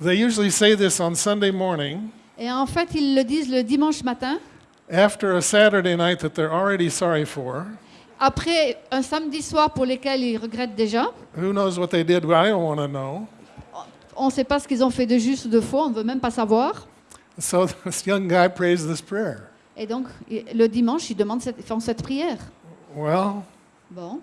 they usually say this on Sunday morning Et en fait, ils le disent le dimanche matin, after a Saturday night that they're already sorry for. après un samedi soir pour lequel ils regrettent déjà. Who knows what they did? Well, I don't want to know. On ne sait pas ce qu'ils ont fait de juste ou de faux, on ne veut même pas savoir. So [LAUGHS] this young guy prays this prayer. Et donc, le dimanche, ils demandent cette, font cette prière. Well, Bon,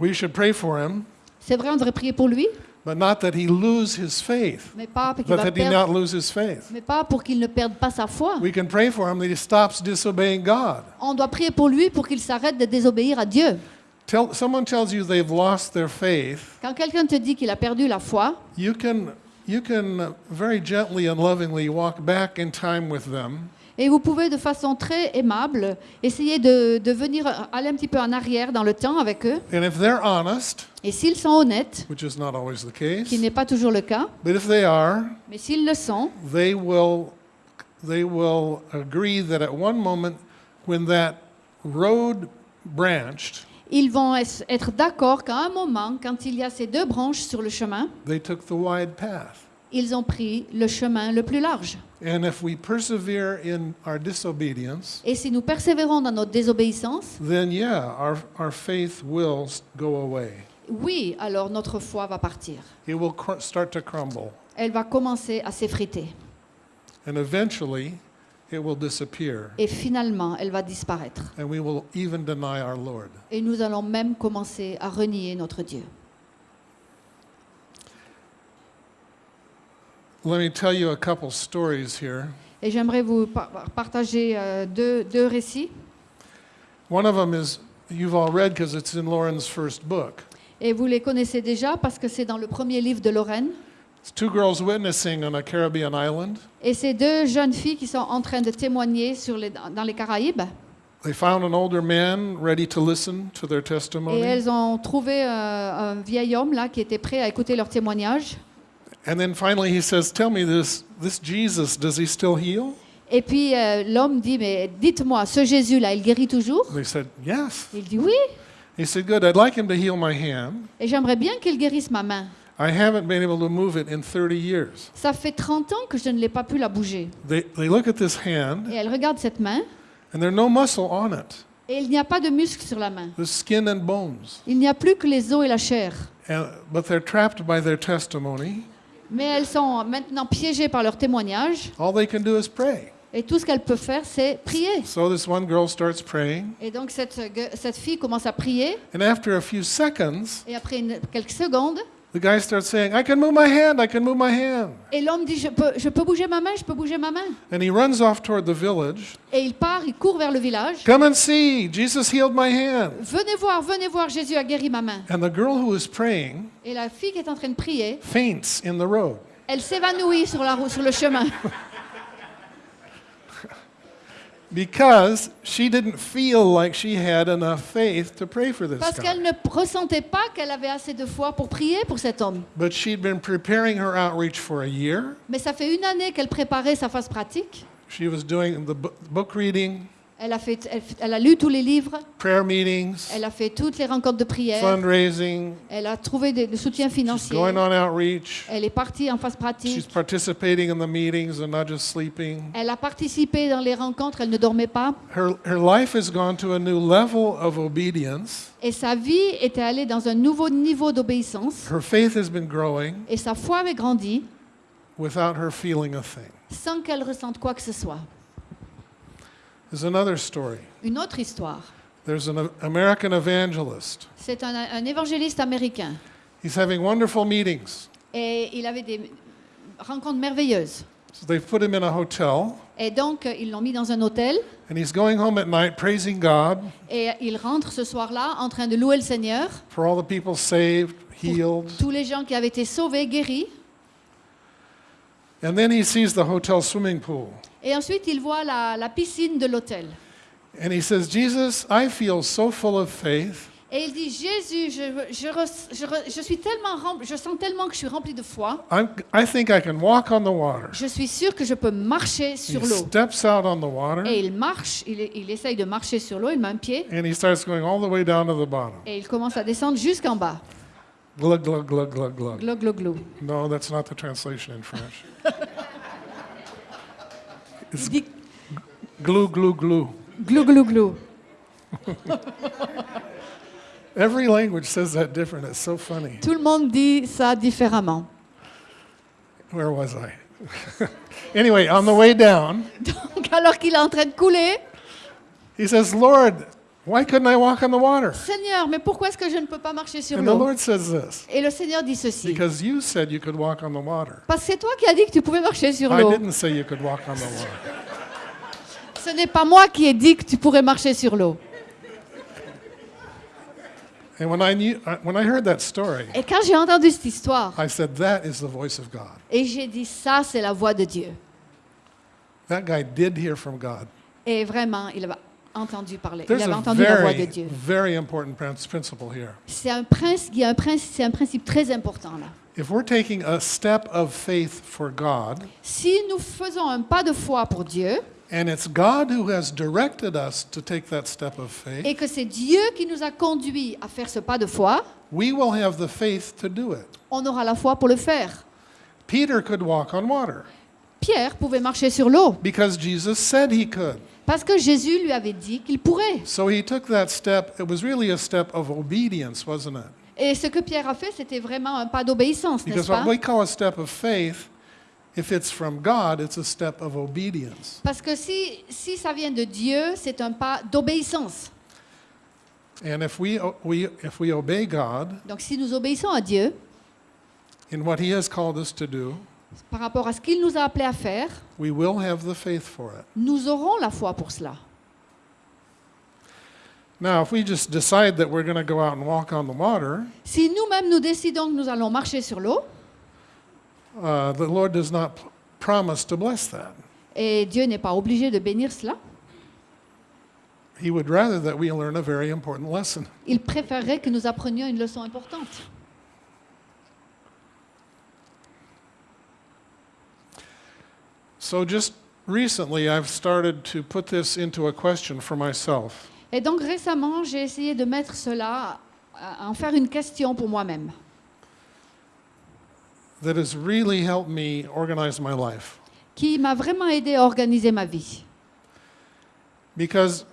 we should pray for him, c'est vrai, on devrait prier pour lui, but not that he lose his faith, mais pas but that he not lose his faith. mais pas pour qu'il ne perde pas sa foi. We can pray for him that he stops disobeying God. On doit prier pour lui pour qu'il s'arrête de désobéir à Dieu. Tell, someone tells you they've lost their faith, Quand quelqu'un te dit qu'il a perdu la foi, you can, you can very gently and lovingly walk back in time with them et vous pouvez de façon très aimable essayer de, de venir aller un petit peu en arrière dans le temps avec eux. And if they're honest, Et s'ils sont honnêtes, which is not always the qui case, n'est pas toujours le cas, but if they are, mais s'ils le sont, they will, they will agree that at one moment when that road branched, ils vont être d'accord qu'à un moment, quand il y a ces deux branches sur le chemin, they took the wide path. Ils ont pris le chemin le plus large. And if we persevere in our disobedience, Et si nous persévérons dans notre désobéissance, then yeah, our, our faith will go away. oui, alors notre foi va partir. It will cr- start to crumble. Elle va commencer à s'effriter. And eventually, it will disappear. Et finalement, elle va disparaître. And we will even deny our Lord. Et nous allons même commencer à renier notre Dieu. Let me tell you a couple stories here. Et j'aimerais vous par- partager euh, deux, deux récits. One of them is you've all read because it's in Lauren's first book. Et vous les connaissez déjà parce que c'est dans le premier livre de Lorraine. It's two girls witnessing on a Caribbean island. Et c'est deux jeunes filles qui sont en train de témoigner sur les, dans les Caraïbes. They found an older man ready to listen to their Et testimony. elles ont trouvé euh, un vieil homme là qui était prêt à écouter leur témoignage. And then finally he says, Tell me this this Jesus, does he still heal? Et puis euh, l'homme dit, mais dites-moi, ce Jésus-là, il guérit toujours? They said, Yes. Il dit oui. He said, Good, I'd like him to heal my hand. Et j'aimerais bien qu'il guérisse ma main. I haven't been able to move it in 30 years. Ça fait 30 ans que je ne l'ai pas pu la bouger. They, they look at this hand, Et elle regarde cette main, and there's no muscle on it. et il n'y a pas de muscle sur la main. The skin and bones. Il n'y a plus que les os et la chair. And, but they're trapped by their testimony. Mais elles sont maintenant piégées par leur témoignage. All they can do is pray. Et tout ce qu'elles peuvent faire, c'est prier. So this one girl starts praying, Et donc cette, cette fille commence à prier. and after a few seconds, Et après une- quelques secondes, the guy starts saying, I can move my hand, I can move my hand. et l'homme dit, je peux, je peux bouger ma main, je peux bouger ma main. And he runs off toward the village. Et il part, il court vers le village. Come and see, Jesus healed my hand. Venez voir, venez voir, Jésus a guéri ma main. And the girl who is praying Et la fille qui est en train de prier, faints in the road. elle s'évanouit sur, la route, sur le chemin. [LAUGHS] Because she didn't feel like she had enough faith to pray for this Parce qu'elle ne ressentait pas qu'elle avait assez de foi pour prier pour cet homme. But she'd been preparing her outreach for a year. Mais ça fait une année qu'elle préparait sa phase pratique. She was doing the book reading, Elle a, fait, elle, elle a lu tous les livres, prayer meetings, elle a fait toutes les rencontres de prière, fundraising. elle a trouvé des, She's going on outreach. elle est partie en phase She's pratique, participating in the meetings and not just sleeping. elle a participé dans les rencontres, elle ne dormait pas. Her, her life has gone to a new level of obedience. Et sa vie était allée dans un nouveau niveau d'obéissance. Her faith has been growing Et sa foi avait grandi without her feeling a thing. sans qu'elle ressente quoi que ce soit. There's another story. Une autre histoire. There's an American evangelist. C'est un, un évangéliste américain. He's having wonderful meetings. Et il avait des rencontres merveilleuses. So they've put him in a hotel, Et donc, ils l'ont mis dans un hôtel. and he's going home at night praising God Et il rentre ce soir-là en train de louer le Seigneur. for all the people saved, healed. Tous les gens qui avaient été sauvés, guéris. And then he sees the hotel swimming pool. Et ensuite, il voit la, la piscine de l'hôtel. And he says, Jesus, I feel so full of faith. Et il dit, Jésus, je, je, re- je re- je suis tellement rempli, je sens tellement que je suis rempli de foi. I'm, I think I can walk on the water. Je suis sûr que je peux marcher sur He l'eau. steps out on the water, Et il marche, il, il essaye de marcher sur l'eau, il met un pied. and he starts going all the way down to the bottom. Et il commence à descendre jusqu'en bas. Glug, glug, glug, glug, glug. Glug, glou, glou. No, that's not the translation in French. Dit Glue, glue, glue. glou, glou, glou. [LAUGHS] Every language says that different. It's so funny. Tout le monde dit ça différemment. Where was I? [LAUGHS] anyway, on the way down, [LAUGHS] Donc, alors qu'il est en train de couler, he says, Lord, Why couldn't I walk on the water? Seigneur, mais pourquoi est-ce que je ne peux pas marcher sur And the l'eau? Lord says this Et le Seigneur dit ceci. because you said you could walk on the water. Parce que c'est toi qui as dit que tu pouvais marcher sur I l'eau. didn't say you could walk on the water. [LAUGHS] Ce n'est pas moi qui ai dit que tu pourrais marcher sur l'eau. And when I, knew, I- when I heard that story, Et quand j'ai entendu cette histoire, I said, That is the voice of God. et j'ai dit ça, c'est la voix de Dieu. That guy did hear from God. Et vraiment, il avait entendu parler. Il avait entendu la voix de Dieu. very important prin- principle here. C'est un, principe, il y a un, principe, c'est un principe très important là. If we're taking a step of faith for God, Si nous faisons un pas de foi pour Dieu, and it's God who has directed us to take that step of faith, et que c'est Dieu qui nous a conduits à faire ce pas de foi, we will have the faith to do it. on aura la foi pour le faire. Peter could walk on water Pierre pouvait marcher sur l'eau because Jesus said he could. Parce que Jésus lui avait dit qu'il pourrait. So he took that step. It was really a step of obedience, wasn't it? Et ce que Pierre a fait, c'était vraiment un pas d'obéissance, n'est-ce Because pas? what we call a step of faith, if it's from God, it's a step of obedience. Parce que si, si ça vient de Dieu, c'est un pas d'obéissance. And if we, we, if we obey God Donc si nous obéissons à Dieu in what he has called us to do, par rapport à ce qu'il nous a appelé à faire, we will have the faith for it. nous aurons la foi pour cela. Now, if we just decide that we're going to go out and walk on the water, Si nous-mêmes nous décidons que nous allons marcher sur l'eau, uh, the Lord does not p- promise to bless that. et Dieu n'est pas obligé de bénir cela, He would rather that we learn a very important lesson. il préférerait que nous apprenions une leçon importante. So, just recently, I've started to put this into a question for myself. Et donc récemment, j'ai essayé de mettre cela, à en faire une question pour moi-même, that has really helped me organize my life. qui m'a vraiment aidé à organiser ma vie. Because,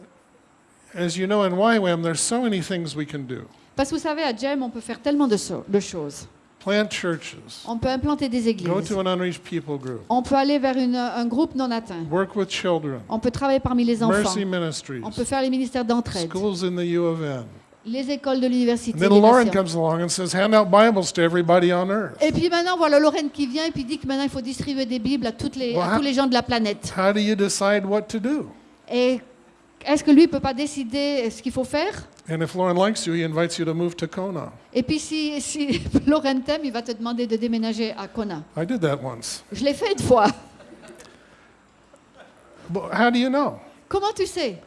as you know, in YWAM, there's so many things we can do. Parce que vous savez, à GEM, on peut faire tellement de, so- de choses. Plant churches, On peut implanter des go églises. to an unreached people group, On peut aller vers une- un groupe non atteint. work with children, On peut travailler parmi les enfants. mercy ministries, On peut faire les ministères d'entraide, schools in the U of N. les écoles de l'université. And then les Lauren nations. comes along and says, hand out Bibles to everybody on earth. Et puis maintenant, voilà Lorraine qui vient et puis dit que maintenant il faut distribuer des Bibles à, toutes les, à tous les gens de la planète. How do you decide what to do? Et est-ce que lui ne peut pas décider ce qu'il faut faire? And if Lauren likes you, he invites you to move to Kona. Et puis si, si [LAUGHS] Lorraine t'aime, il va te demander de déménager à Kona. I did that once. Je l'ai fait une fois. But how do you know? Comment tu sais?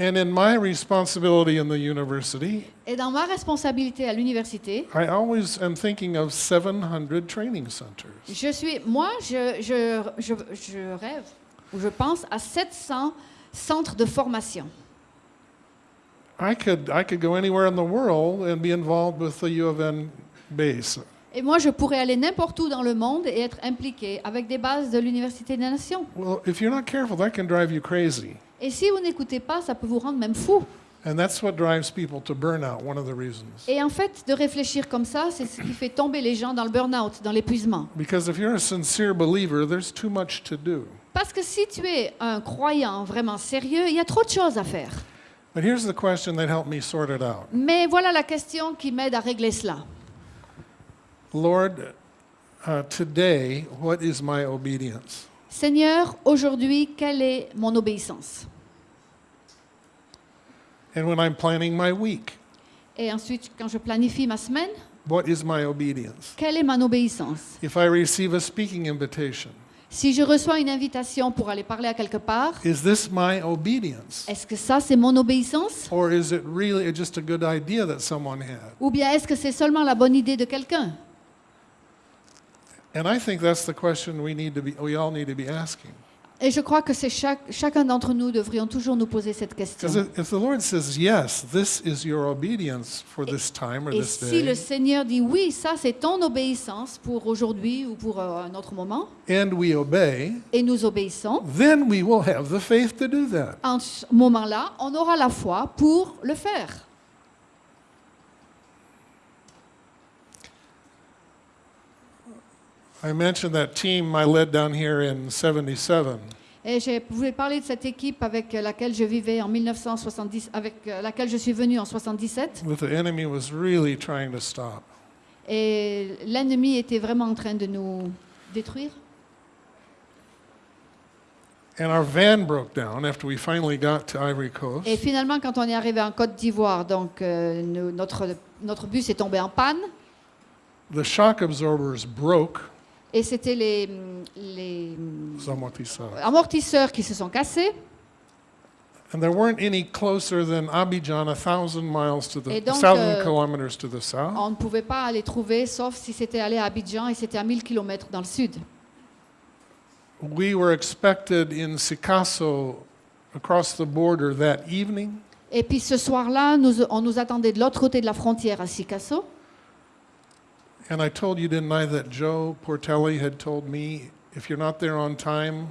And in my responsibility in the university, Et dans ma responsabilité à l'université, I always am thinking of 700 training centers. je suis, moi, je, je, je, je rêve ou je pense à 700 centres de formation. I could, I could go anywhere in the world and be involved with the U of N base. Et moi, je pourrais aller n'importe où dans le monde et être impliqué avec des bases de l'Université des Nations. Well, if you're not careful, that can drive you crazy. Et si vous n'écoutez pas, ça peut vous rendre même fou. And that's what drives people to burnout, one of the reasons. Et en fait, de réfléchir comme ça, c'est ce qui fait tomber les gens dans le burn-out, dans l'épuisement. Because if you're a sincere believer, there's too much to do. Parce que si tu es un croyant vraiment sérieux, il y a trop de choses à faire. But here's the question that helped me sort it out Mais voilà la question qui m'aide à régler cela. Lord, uh, today, what is my obedience? Seigneur, aujourd'hui, quelle est mon obéissance And when I'm planning my week, Et ensuite, quand je planifie ma semaine, what is my obedience? quelle est mon obéissance If I receive a speaking invitation, Si je reçois une invitation pour aller parler à quelque part, is this my obedience? est-ce que ça, c'est mon obéissance? Or is it really just a good idea that someone had? Ou bien est-ce que c'est seulement la bonne idée de quelqu'un? And I think that's the question we need to be we all need to be asking. Et je crois que c'est chaque, chacun d'entre nous devrions toujours nous poser cette question. Because if the Lord says, yes, this is your obedience for this time or Et this si le day, Seigneur dit oui, ça c'est ton obéissance pour aujourd'hui ou pour euh, un autre moment, and we obey, et nous obéissons, then we will have the faith to do that. en ce moment-là, on aura la foi pour le faire. I mentioned that team I led down here in 77. Et je voulais parler de cette équipe avec laquelle je vivais en 1970, avec euh, laquelle je suis venue en 77. that the enemy was really trying to stop. Et l'ennemi était vraiment en train de nous détruire. And our van broke down after we finally got to Ivory Coast. Et finalement, quand on est arrivé en Côte d'Ivoire, donc euh, nous- notre, notre bus est tombé en panne. The shock absorbers broke. Et c'était les, amortisseurs qui se sont cassés. And there weren't any closer than Abidjan, a thousand miles to the, donc, thousand euh, kilometers to the south. On ne pouvait pas les trouver, sauf si c'était allé à Abidjan et c'était à 1000 km dans le sud. We were expected in Sikasso across the border that evening. Et puis ce soir-là, on nous attendait de l'autre côté de la frontière à Sikasso. And I told you, didn't I, that Joe Portelli had told me, if you're not there on time,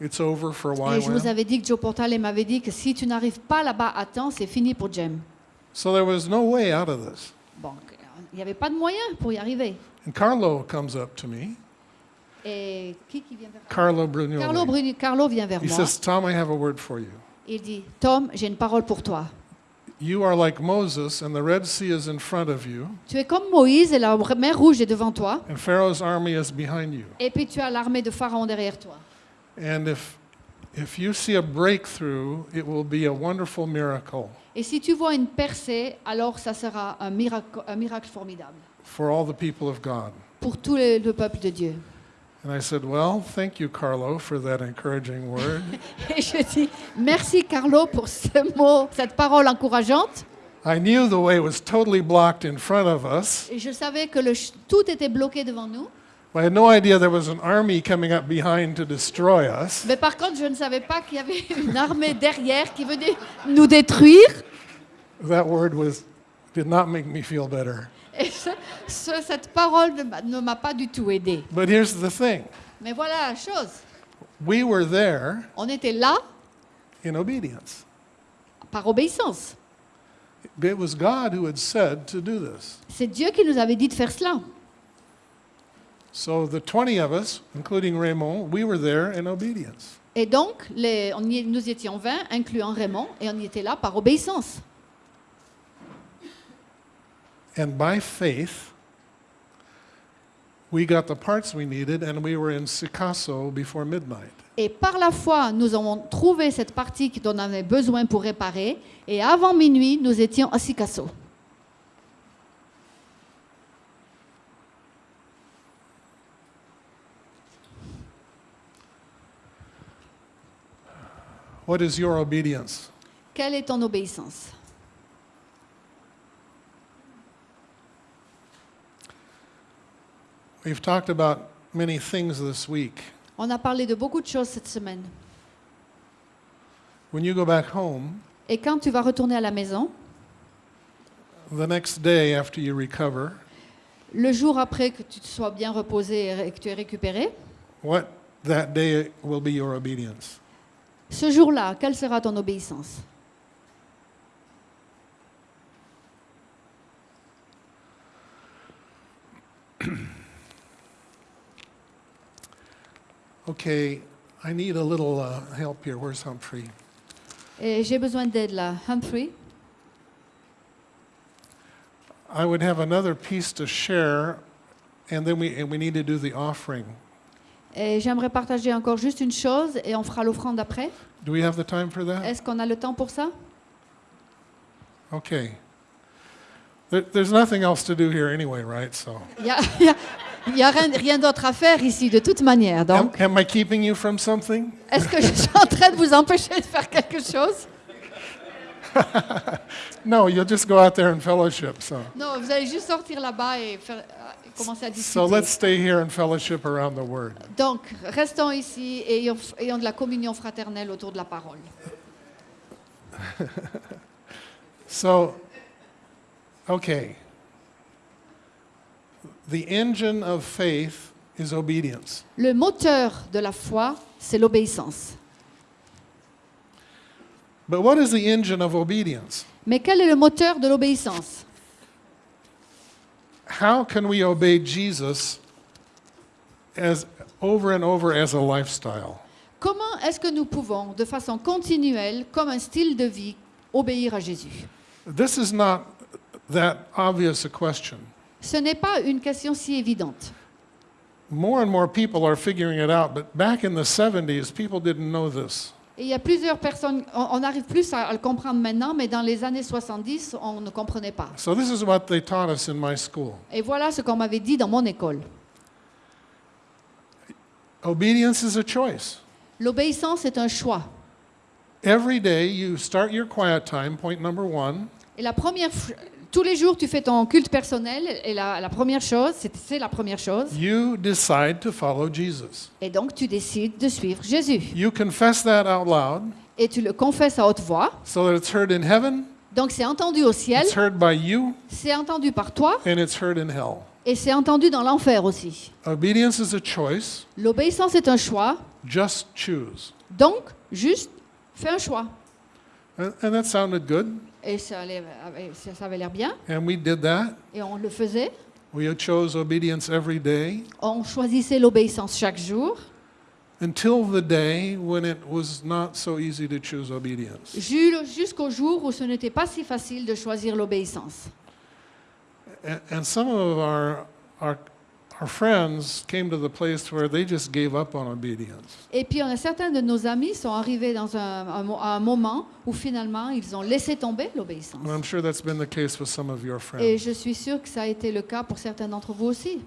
it's over for a Et je vous avais dit que Joe Portal m'avait dit que si tu n'arrives pas là-bas à temps, c'est fini pour Jem. So there was no way out of this. Bon, il n'y avait pas de moyen pour y arriver. And Carlo comes up to me, Et qui, qui vient vers Carlo Brugnoli. Carlo, Bruni- Carlo vient vers He moi. says, Tom, I have a word for you. Il dit Tom, j'ai une parole pour toi. You are like Moses, and the Red Sea is in front of you, Tu es comme Moïse et la mer rouge est devant toi. and Pharaoh's army is behind you. Et puis tu as l'armée de Pharaon derrière toi. And if, if you see a breakthrough, it will be a wonderful miracle Et si tu vois une percée, alors ça sera un miracle, un miracle formidable for all the people of God. pour tout le, le peuple de Dieu. And I said, Well, thank you, Carlo, for that encouraging word. [LAUGHS] Et je dis merci Carlo pour ce mot, cette parole encourageante. I knew the way was totally blocked in front of us. Et je savais que le ch- tout était bloqué devant nous. I had no idea there was an army coming up behind to destroy us. Mais par contre, je ne savais pas qu'il y avait [LAUGHS] une armée derrière qui venait nous détruire. That word was did not make me feel better. Et ce- ce- cette parole ne m'a- pas du tout aidé. But here's the thing. Mais voilà la chose. We were there On était là in obedience. par obéissance. It was God who had said to do this. C'est Dieu qui nous avait dit de faire cela. So the 20 of us, including Raymond, we were there in obedience. Et donc, les- on y- nous étions 20, incluant Raymond, et on y était là par obéissance. And by faith, we got the parts we needed and we were in Sikasso before midnight. Et par la foi, nous avons trouvé cette partie dont on avait besoin pour réparer. Et avant minuit, nous étions à Sikasso. What is your obedience? Quelle est ton obéissance? We've talked about many things this week. On a parlé de beaucoup de choses cette semaine. When you go back home, Et quand tu vas retourner à la maison, the next day after you recover, le jour après que tu te sois bien reposé et que tu aies récupéré, what that day will be your obedience? ce jour-là, quelle sera ton obéissance? [CLEARS THROAT] Okay, I need a little uh, help here. Where's Humphrey? J'ai besoin d'aide là. Humphrey I would have another piece to share, and then we and we need to do the offering. Et j'aimerais partager encore juste une chose et on fera l'offrande après. Do we have the time for that? Est-ce qu'on a le temps pour ça Okay. There, there's nothing else to do here anyway, right? So, [LAUGHS] n'y a, il y a- rien, rien d'autre à faire ici de toute manière. Donc, am I keeping you from something? est-ce que je suis en train de vous empêcher de faire quelque chose? [LAUGHS] No, you'll just go out there and fellowship. So, Non, vous allez juste sortir là-bas et, faire- euh, commencer à discuter. so let's stay here and fellowship around the Word. Donc, restons ici et ayons, ayons de la communion fraternelle autour de la parole. [LAUGHS] So, okay. The engine of faith is obedience. Le moteur de la foi, c'est l'obéissance. But what is the engine of obedience? Mais quel est le moteur de l'obéissance? How can we obey Jesus as over and over as a lifestyle? Comment est-ce que nous pouvons, de façon continuelle, comme un style de vie, obéir à Jésus? This is not that obvious a question. Ce n'est pas une question si évidente. More and more people are figuring it out, but back in the 70s, people didn't know this. Et il y a plusieurs personnes, on, on arrive plus à, à le comprendre maintenant, mais dans les années 70, on ne comprenait pas. So this is what they taught us in my school. Et voilà ce qu'on m'avait dit dans mon école. Obedience is a choice. L'obéissance est un choix. Every day you start your quiet time, point number one, Et la première, tous les jours, tu fais ton culte personnel. Et la, la première chose, c'est la première chose. you decide to follow Jesus. Et donc, tu décides de suivre Jésus. You confess that out loud Et tu le confesses à haute voix. so that it's heard in heaven, Donc, c'est entendu au ciel, it's heard by you, c'est entendu par toi, and it's heard in hell. et c'est entendu dans l'enfer aussi. Obedience is a choice. L'obéissance est un choix. Just choose. Donc, juste, fais un choix. And, and that sounded good, Et ça, allait- ça avait l'air bien. and we did that. Et on le faisait. We chose obedience every day On choisissait l'obéissance chaque jour. until the day when it was not so easy to choose obedience. Ju- Jusqu'au jour où ce n'était pas si facile de choisir l'obéissance. And, and some of our, our, our friends came to the place where they just gave up on obedience. Et puis, certains de nos amis sont arrivés dans un, un un moment où finalement, ils ont laissé tomber l'obéissance. And I'm sure that's been the case with some of your friends. Et je suis sûre que ça a été le cas pour certains d'entre vous aussi.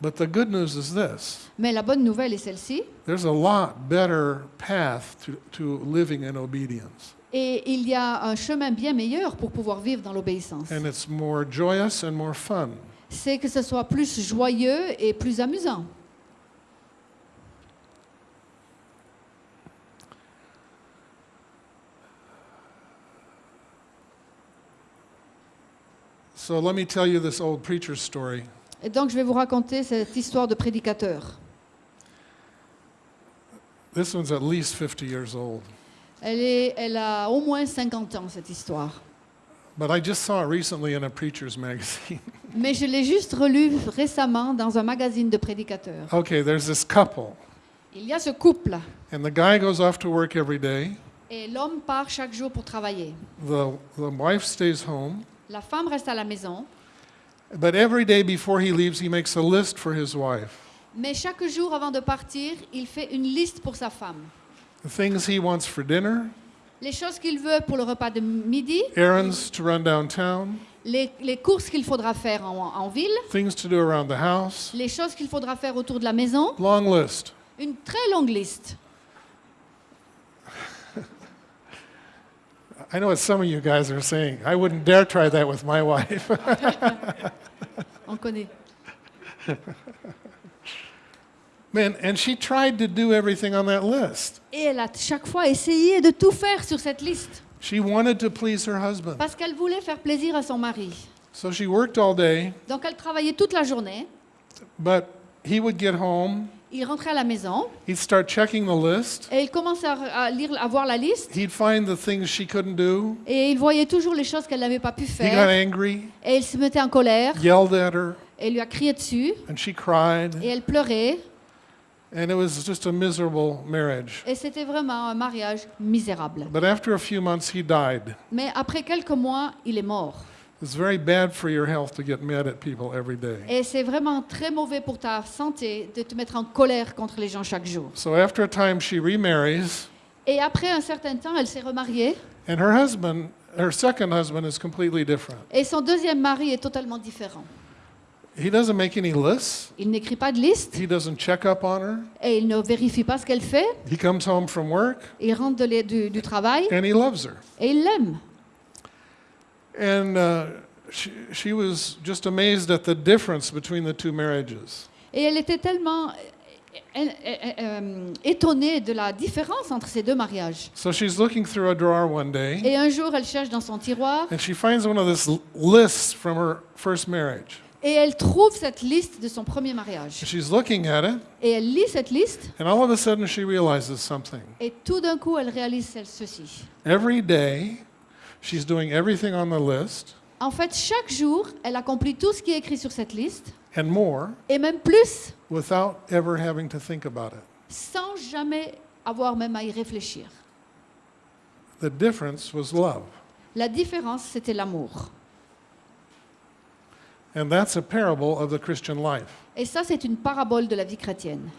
But the good news is this Mais la bonne nouvelle est celle-ci. there's a lot better path to, to living in obedience. Et il y a un chemin bien meilleur pour pouvoir vivre dans l'obéissance. And it's more joyous and more fun. C'est que ce soit plus joyeux et plus amusant. So let me tell you this old preacher's story. Et donc, je vais vous raconter cette histoire de prédicateur. This one's at least 50 years old. Elle, est, elle a au moins 50 ans, cette histoire. But I just saw it recently in a preacher's [LAUGHS] magazine. Mais je l'ai juste relue récemment dans un magazine de prédicateurs. okay, there's this couple, Il y a ce couple and the guy goes off to work every day. et l'homme part chaque jour pour travailler. The, the wife stays home. La femme reste à la maison, But every day before he leaves, he makes a list for his wife. mais chaque jour avant de partir, il fait une liste pour sa femme. The things he wants for dinner, Les choses qu'il veut pour le repas de midi, errands to run downtown, les, les courses qu'il faudra faire en, en ville, things to do around the house. les choses qu'il faudra faire autour de la maison. Long list. Une très longue liste. I know what some of you guys are saying. I wouldn't dare try that with my wife. [LAUGHS] On connaît. [LAUGHS] Man, and she tried to do everything on that list. Et elle a chaque fois essayé de tout faire sur cette liste She wanted to please her husband. parce qu'elle voulait faire plaisir à son mari. So she worked all day, Donc elle travaillait toute la journée. but he would get home, Il rentrait à la maison he'd start checking the list, et il commençait à, lire, à voir la liste he'd find the things she couldn't do. et il voyait toujours les choses qu'elle n'avait pas pu He got faire angry, et il se mettait en colère yelled at her, et lui a crié dessus and she cried, et elle pleurait and it was just a miserable marriage. et c'était vraiment un mariage misérable. But after a few months, he died. Mais après quelques mois, il est mort. It's very bad for your health to get mad at people every day. Et c'est vraiment très mauvais pour ta santé de te mettre en colère contre les gens chaque jour. So after a time, she remarries, Et après un certain temps, elle s'est remariée and her husband, her second husband, is completely different. et son deuxième mari est totalement différent. He doesn't make any lists. Il n'écrit pas de liste He doesn't check up on her. et il ne vérifie pas ce qu'elle fait. He comes home from work Il rentre de du, du travail and he loves her. et il l'aime. And uh, she, she was just amazed at the difference between the two marriages. Et elle était tellement euh, euh, euh, étonnée de la différence entre ces deux mariages. So she's looking through a drawer one day Et un jour, elle cherche dans son tiroir and she finds one of these lists from her first marriage. Et elle trouve cette liste de son premier mariage. She's looking at it Et elle lit cette liste and all of a sudden she realizes something. et tout d'un coup, elle réalise celle- ceci. Every day, she's doing everything on the list, En fait, chaque jour, elle accomplit tout ce qui est écrit sur cette liste, and more et même plus, without ever having to think about it. sans jamais avoir même à y réfléchir. The difference was love. La différence, c'était l'amour. And that's a parable of the Christian life. Et ça, c'est une parabole de la vie chrétienne.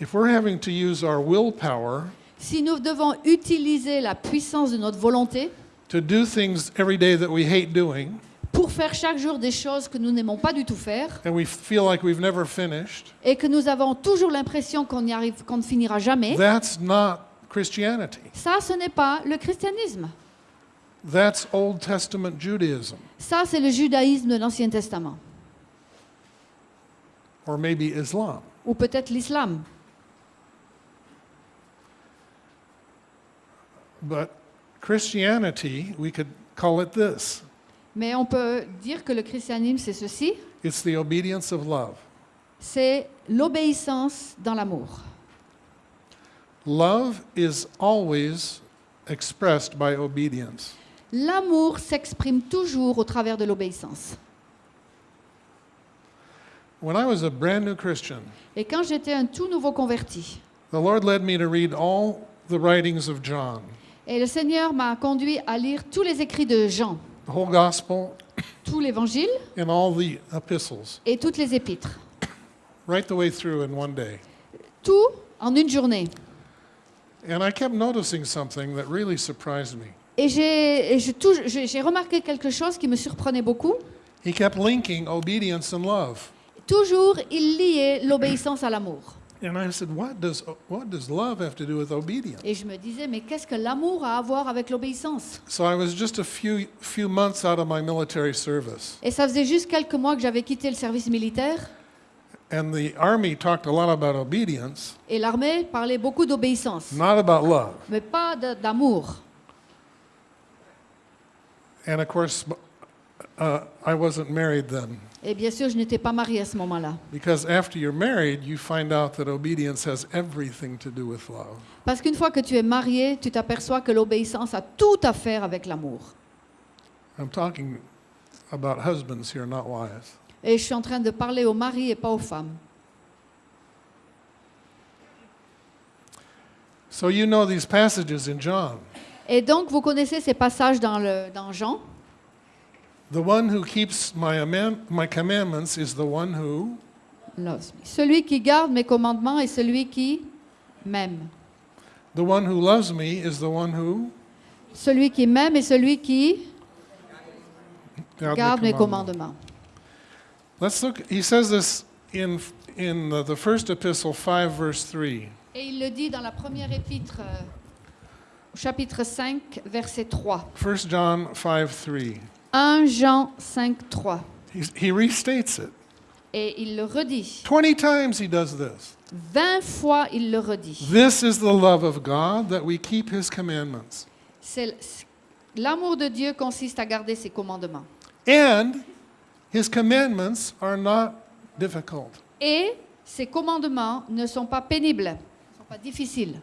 If we're having to use our willpower Si nous devons utiliser la puissance de notre volonté to do things every day that we hate doing, pour faire chaque jour des choses que nous n'aimons pas du tout faire and we feel like we've never finished, et que nous avons toujours l'impression qu'on y arrive, qu'on ne finira jamais, that's not Christianity. ça, ce n'est pas le christianisme. That's Old Testament Judaism, Ça, c'est le judaïsme de l'Ancien Testament, or maybe Islam. ou peut-être l'islam. But Christianity, we could call it this Mais on peut dire que le christianisme, c'est ceci, it's the obedience of love. c'est l'obéissance dans l'amour. Love is always expressed by obedience. L'amour s'exprime toujours au travers de l'obéissance. When I was a brand new Christian, Et quand j'étais un tout nouveau converti, the Lord led me to read all the writings of John, et le Seigneur m'a conduit à lire tous les écrits de Jean, the whole gospel, tout l'évangile and all the epistles, et toutes les épîtres. right the way through in one day. Tout en une journée. And I kept noticing something that really surprised me. Et j'ai remarqué quelque chose qui me surprenait beaucoup. He kept linking obedience and love. Toujours, il liait l'obéissance à l'amour. And I said, what does, what does love have to do with obedience? Et je me disais, mais qu'est-ce que l'amour a à voir avec l'obéissance? So I was just a few, few months out of my military service. Et ça faisait juste quelques mois que j'avais quitté le service militaire. And the Army talked a lot about obedience, Et l'armée parlait beaucoup d'obéissance, not about love. mais pas d'amour. And of course, uh, I wasn't married then. Et bien sûr, je n'étais pas mariée à ce moment-là. Because after you're married, you find out that obedience has everything to do with love. Parce qu'une fois que tu es marié, tu t'aperçois que l'obéissance a tout à faire avec l'amour. I'm talking about husbands here, not wives. Et je suis en train de parler aux maris et pas aux femmes. So you know these passages in John. Et donc, vous connaissez ces passages dans, le, dans Jean? The one who keeps my, my commandments is the one who, Loves me. Celui qui garde mes commandements et celui qui m'aime. the one who loves me is the one who Celui qui m'aime et celui qui garde the mes commandment. commandements. Let's look. He says this in in the, the first epistle, five verse three. Et il le dit dans la première épître, euh, chapitre 5, verset 3. 1 John five three. 1 Jean 5, 3. He's, he restates it. Et il le redit. Twenty times he does this. 20 fois il le redit. This is the love of God that we keep His commandments, C'est L'amour de Dieu consiste à garder ses commandements. and His commandments are not difficult. Et ses commandements ne sont pas pénibles, ne sont pas difficiles.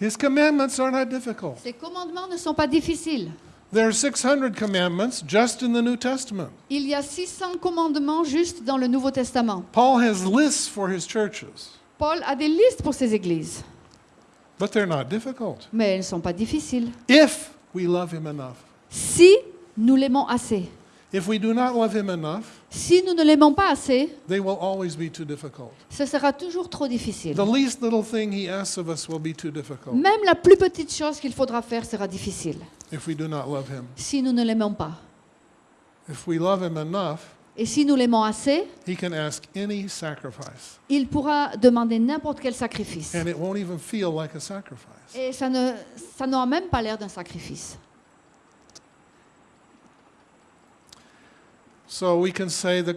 His commandments are not difficult. Ses commandements ne sont pas difficiles. There are 600 commandments just in the New Testament. Il y a 600 commandements juste dans le Nouveau Testament. Paul has lists for his churches, Paul a des listes pour ses églises, but they're not difficult mais elles ne sont pas difficiles. if we love Him enough. Si nous l'aimons assez. If we do not love Him enough, Si nous ne l'aimons pas assez, they will always be too difficult. ce sera toujours trop difficile. The least little thing He asks of us will be too difficult Même la plus petite chose qu'il faudra faire sera difficile if we do not love Him. si nous ne l'aimons pas. If we love Him enough, Et si nous l'aimons assez, He can ask any sacrifice, il pourra demander n'importe quel sacrifice. and it won't even feel like a sacrifice. Et ça n'aura même pas l'air d'un sacrifice. So we can say that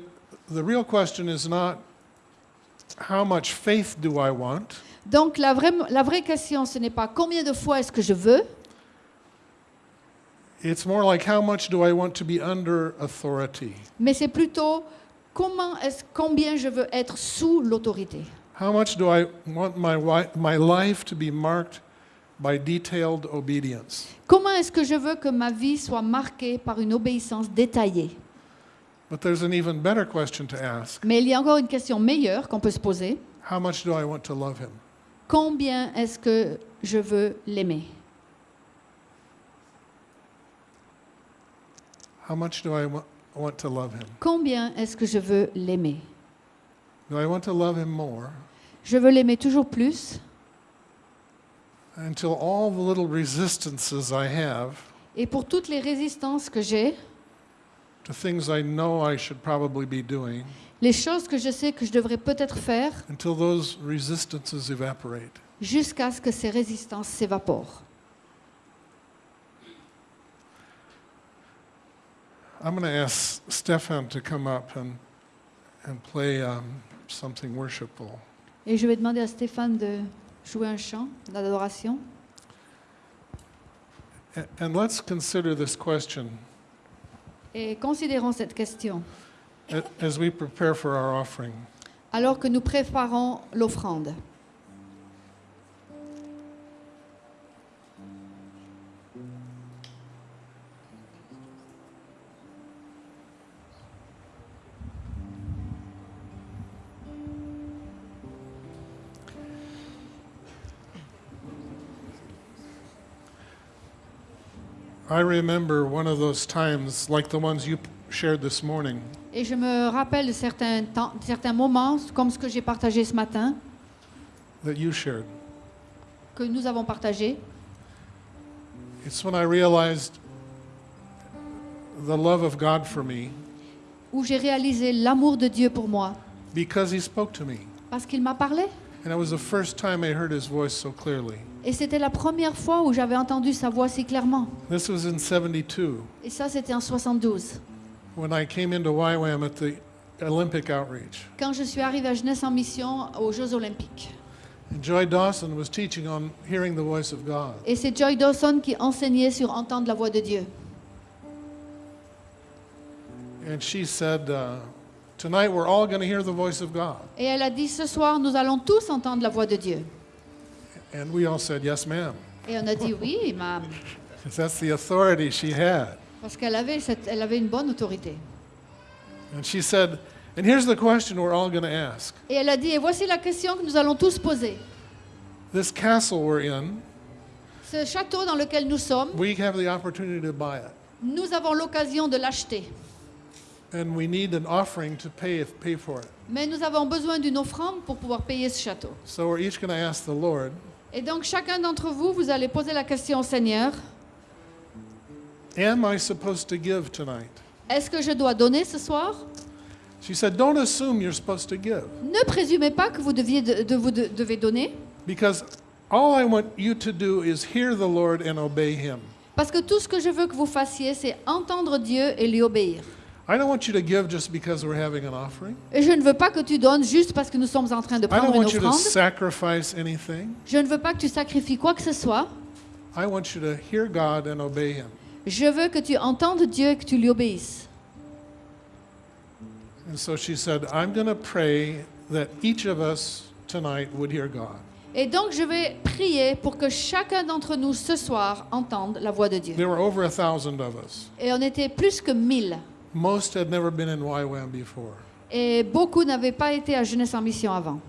the real question is not how much faith do I want, Donc la vraie, la vraie question, ce n'est pas combien de fois est-ce que je veux, it's more like how much do I want to be under authority? mais c'est plutôt comment est combien je veux être sous l'autorité. How much do I want my, my life to be marked by detailed obedience? Comment est-ce que je veux que ma vie soit marquée par une obéissance détaillée? But there's an even better question to ask Mais il y a encore une question meilleure qu'on peut se poser. How much do I want to love him? Combien est-ce que je veux l'aimer? How much do I wa- want to love him? Combien est-ce que je veux l'aimer? Do I want to love him more? Je veux l'aimer toujours plus? Until all the little resistances I have et pour toutes les résistances que j'ai, to things I know I should probably be doing, les choses que je sais que je devrais peut-être faire until those resistances evaporate? jusqu'à ce que ces résistances s'évaporent. I'm going to ask Stefan to come up and, and play um, something worshipful. Et je vais demander à Stéphane de jouer un chant d'adoration. A- And let's consider this question Et considérons cette question a- as we prepare for our offering. alors que nous préparons l'offrande. I remember one of those times, like the ones you shared this morning, Et je me rappelle de certains, temps, certains moments, comme ce que j'ai partagé ce matin, that you shared. que nous avons partagé. It's when I realized the love of God for me où j'ai réalisé l'amour de Dieu pour moi, because He spoke to me. parce qu'il m'a parlé. And it was the first time I heard His voice so clearly. Et c'était la première fois où j'avais entendu sa voix si clairement. This was in 72 Et ça, c'était en 72. when I came into YWAM at the Olympic outreach. Quand je suis arrivée à Jeunesse en mission aux Jeux Olympiques. And Joy Dawson was teaching on hearing the voice of God. Et c'est Joy Dawson qui enseignait sur entendre la voix de Dieu. And she said, uh, Tonight we're all going to hear the voice of God. Et elle a dit, ce soir, nous allons tous entendre la voix de Dieu. And we all said, Yes, ma'am. Et on a dit oui, ma- 'Cause [LAUGHS] that's the authority she had. parce qu'elle avait, cette- elle avait une bonne autorité. And she said, And here's the question we're all going to ask Et elle a dit, et voici la question que nous allons tous poser. This castle we're in, Ce château dans lequel nous sommes, we have the opportunity to buy it. nous avons l'occasion de l'acheter. And we need an offering to pay, pay for it. Mais nous avons besoin d'une offrande pour pouvoir payer ce château. So we're each going to ask the Lord, Et donc chacun d'entre vous, vous allez poser la question au Seigneur, Am I supposed to give tonight? est-ce que je dois donner ce soir? She said, Don't assume you're supposed to give. Ne présumez pas que vous, deviez de, de- vous de- devez donner, Because all I want you to do is hear the Lord and obey Him. parce que tout ce que je veux que vous fassiez, c'est entendre Dieu et lui obéir. I don't want you to give just because we're having an offering. Et je ne veux pas que tu donnes juste parce que nous sommes en train de I prendre don't une want you to offrande. sacrifice anything. Je ne veux pas que tu sacrifies quoi que ce soit. I want you to hear God and obey Him. Je veux que tu entendes Dieu et que tu lui obéisses. And so she said, I'm going to pray that each of us tonight would hear God. Et donc je vais prier pour que chacun d'entre nous ce soir entende la voix de Dieu. There were over a thousand of us. Et on était plus que mille. Most had never been in YWAM before, Et beaucoup n'avaient pas été à Jeunesse en Mission avant.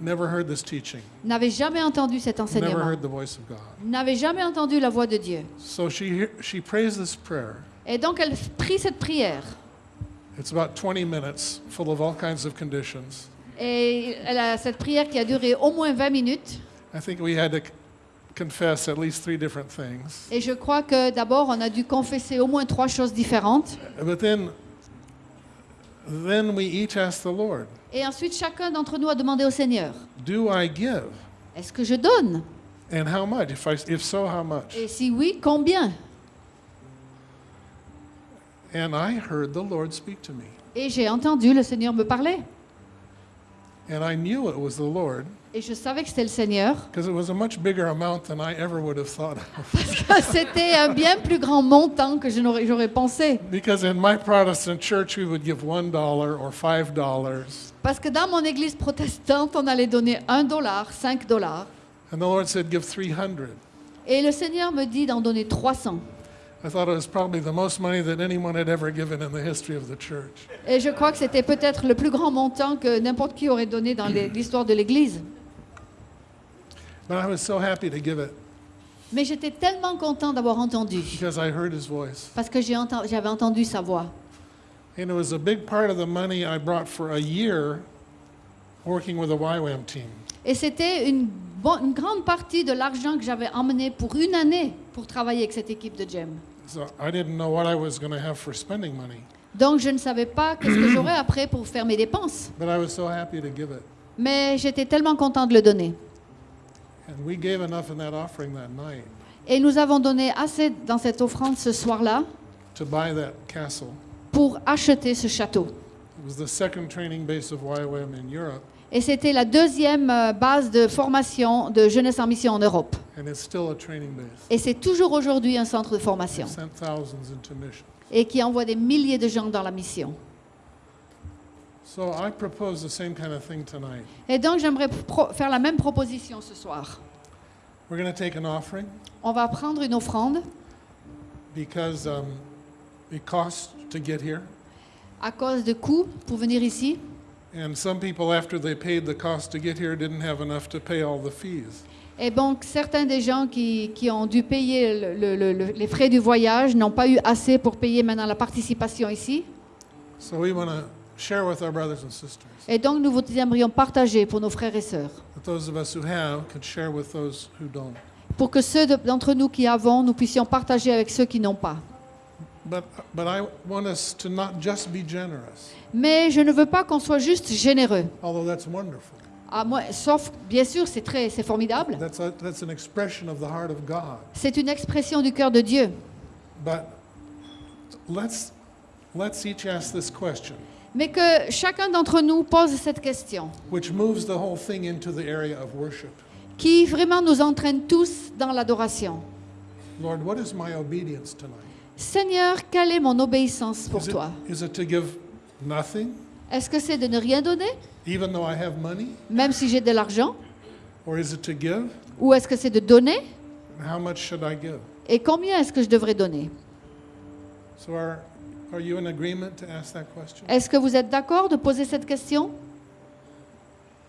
never heard this teaching, N'avaient jamais entendu cet never enseignement. heard the voice of God. N'avaient jamais entendu la voix de Dieu. So she, she prays this prayer. Et donc elle prie cette prière. It's about 20 minutes, full of all kinds of conditions. Et elle a cette prière qui a duré au moins 20 minutes. I think we had c- confess at least three different things. Et je crois que d'abord, on a dû confesser au moins trois choses différentes. But then, then we each asked the Lord, Et ensuite, chacun d'entre nous a demandé au Seigneur, Do I give? est-ce que je donne? And how much? If, I, if so, how much? Et si oui, combien? And I heard the Lord speak to me. Et j'ai entendu le Seigneur me parler. And I knew it was the Lord Et je savais que c'était le Seigneur. [LAUGHS] because it was a much bigger amount than I ever would have thought of. C'était un bien plus grand montant que je n'aurais- j'aurais pensé. Because in my Protestant church, we would give $1 or $5. Parce que dans mon église protestante, on allait donner un dollar, cinq dollars. And the Lord said, Give 300. Et le Seigneur me dit d'en donner 300. I thought it was probably the most money that anyone had ever given in the history of the church. Et je crois que c'était peut-être le plus grand montant que n'importe qui aurait donné dans l'histoire de l'Église. But I was so happy to give it Mais j'étais tellement content d'avoir entendu, because I heard his voice. parce que j'ai enten- j'avais entendu sa voix. And it was a big part of the money I brought for a year working with a YWAM team. Et c'était une, grande partie de l'argent que j'avais emmené pour une année pour travailler avec cette équipe de GEM. So I didn't know what I was going to have for spending money, Donc je ne savais pas qu'est-ce que j'aurais après pour faire mes dépenses. but I was so happy to give it. Mais j'étais tellement content de le donner. Et nous avons donné assez dans cette offrande ce soir-là pour acheter ce château. It was the second training base of YWAM in Europe, Et c'était la deuxième euh, base de formation de jeunesse en mission en Europe. and it's still a training base. Et c'est toujours aujourd'hui un centre de formation et qui envoie des milliers de gens dans la mission. So I propose the same kind of thing tonight. Et donc j'aimerais faire la même proposition ce soir. We're going to take an offering On va prendre une offrande because um, it costs to get here. à cause de coûts pour venir ici. And some people, after they paid the cost to get here, didn't have enough to pay all the fees. Et donc certains des gens qui, qui ont dû payer le- le- le- le- les frais du voyage n'ont pas eu assez pour payer maintenant la participation ici. So we share with our brothers and sisters. Et donc nous vous aimerions partager pour nos frères et sœurs. That those of us who have could share with those who don't. Pour que ceux de- d'entre nous qui avons, nous puissions partager avec ceux qui n'ont pas. But, but I want us to not just be generous, Mais je ne veux pas qu'on soit juste généreux. although that's wonderful. À moi, sauf, bien sûr, c'est très, c'est formidable. That's, a, that's an expression of the heart of God. C'est une expression du cœur de Dieu. But let's, let's each ask this question, Mais que chacun d'entre nous pose cette question, which moves the whole thing into the area of worship. qui vraiment nous entraîne tous dans l'adoration. Lord, what is my obedience tonight? Seigneur, quelle est mon obéissance pour Is it, toi? is it to give nothing, Est-ce que c'est de ne rien donner, even though I have money? même si j'ai de l'argent? Or is it to give? Ou est-ce que c'est de donner? And how much should I give? Et combien est-ce que je devrais donner? So Est-ce que vous êtes d'accord de poser cette question?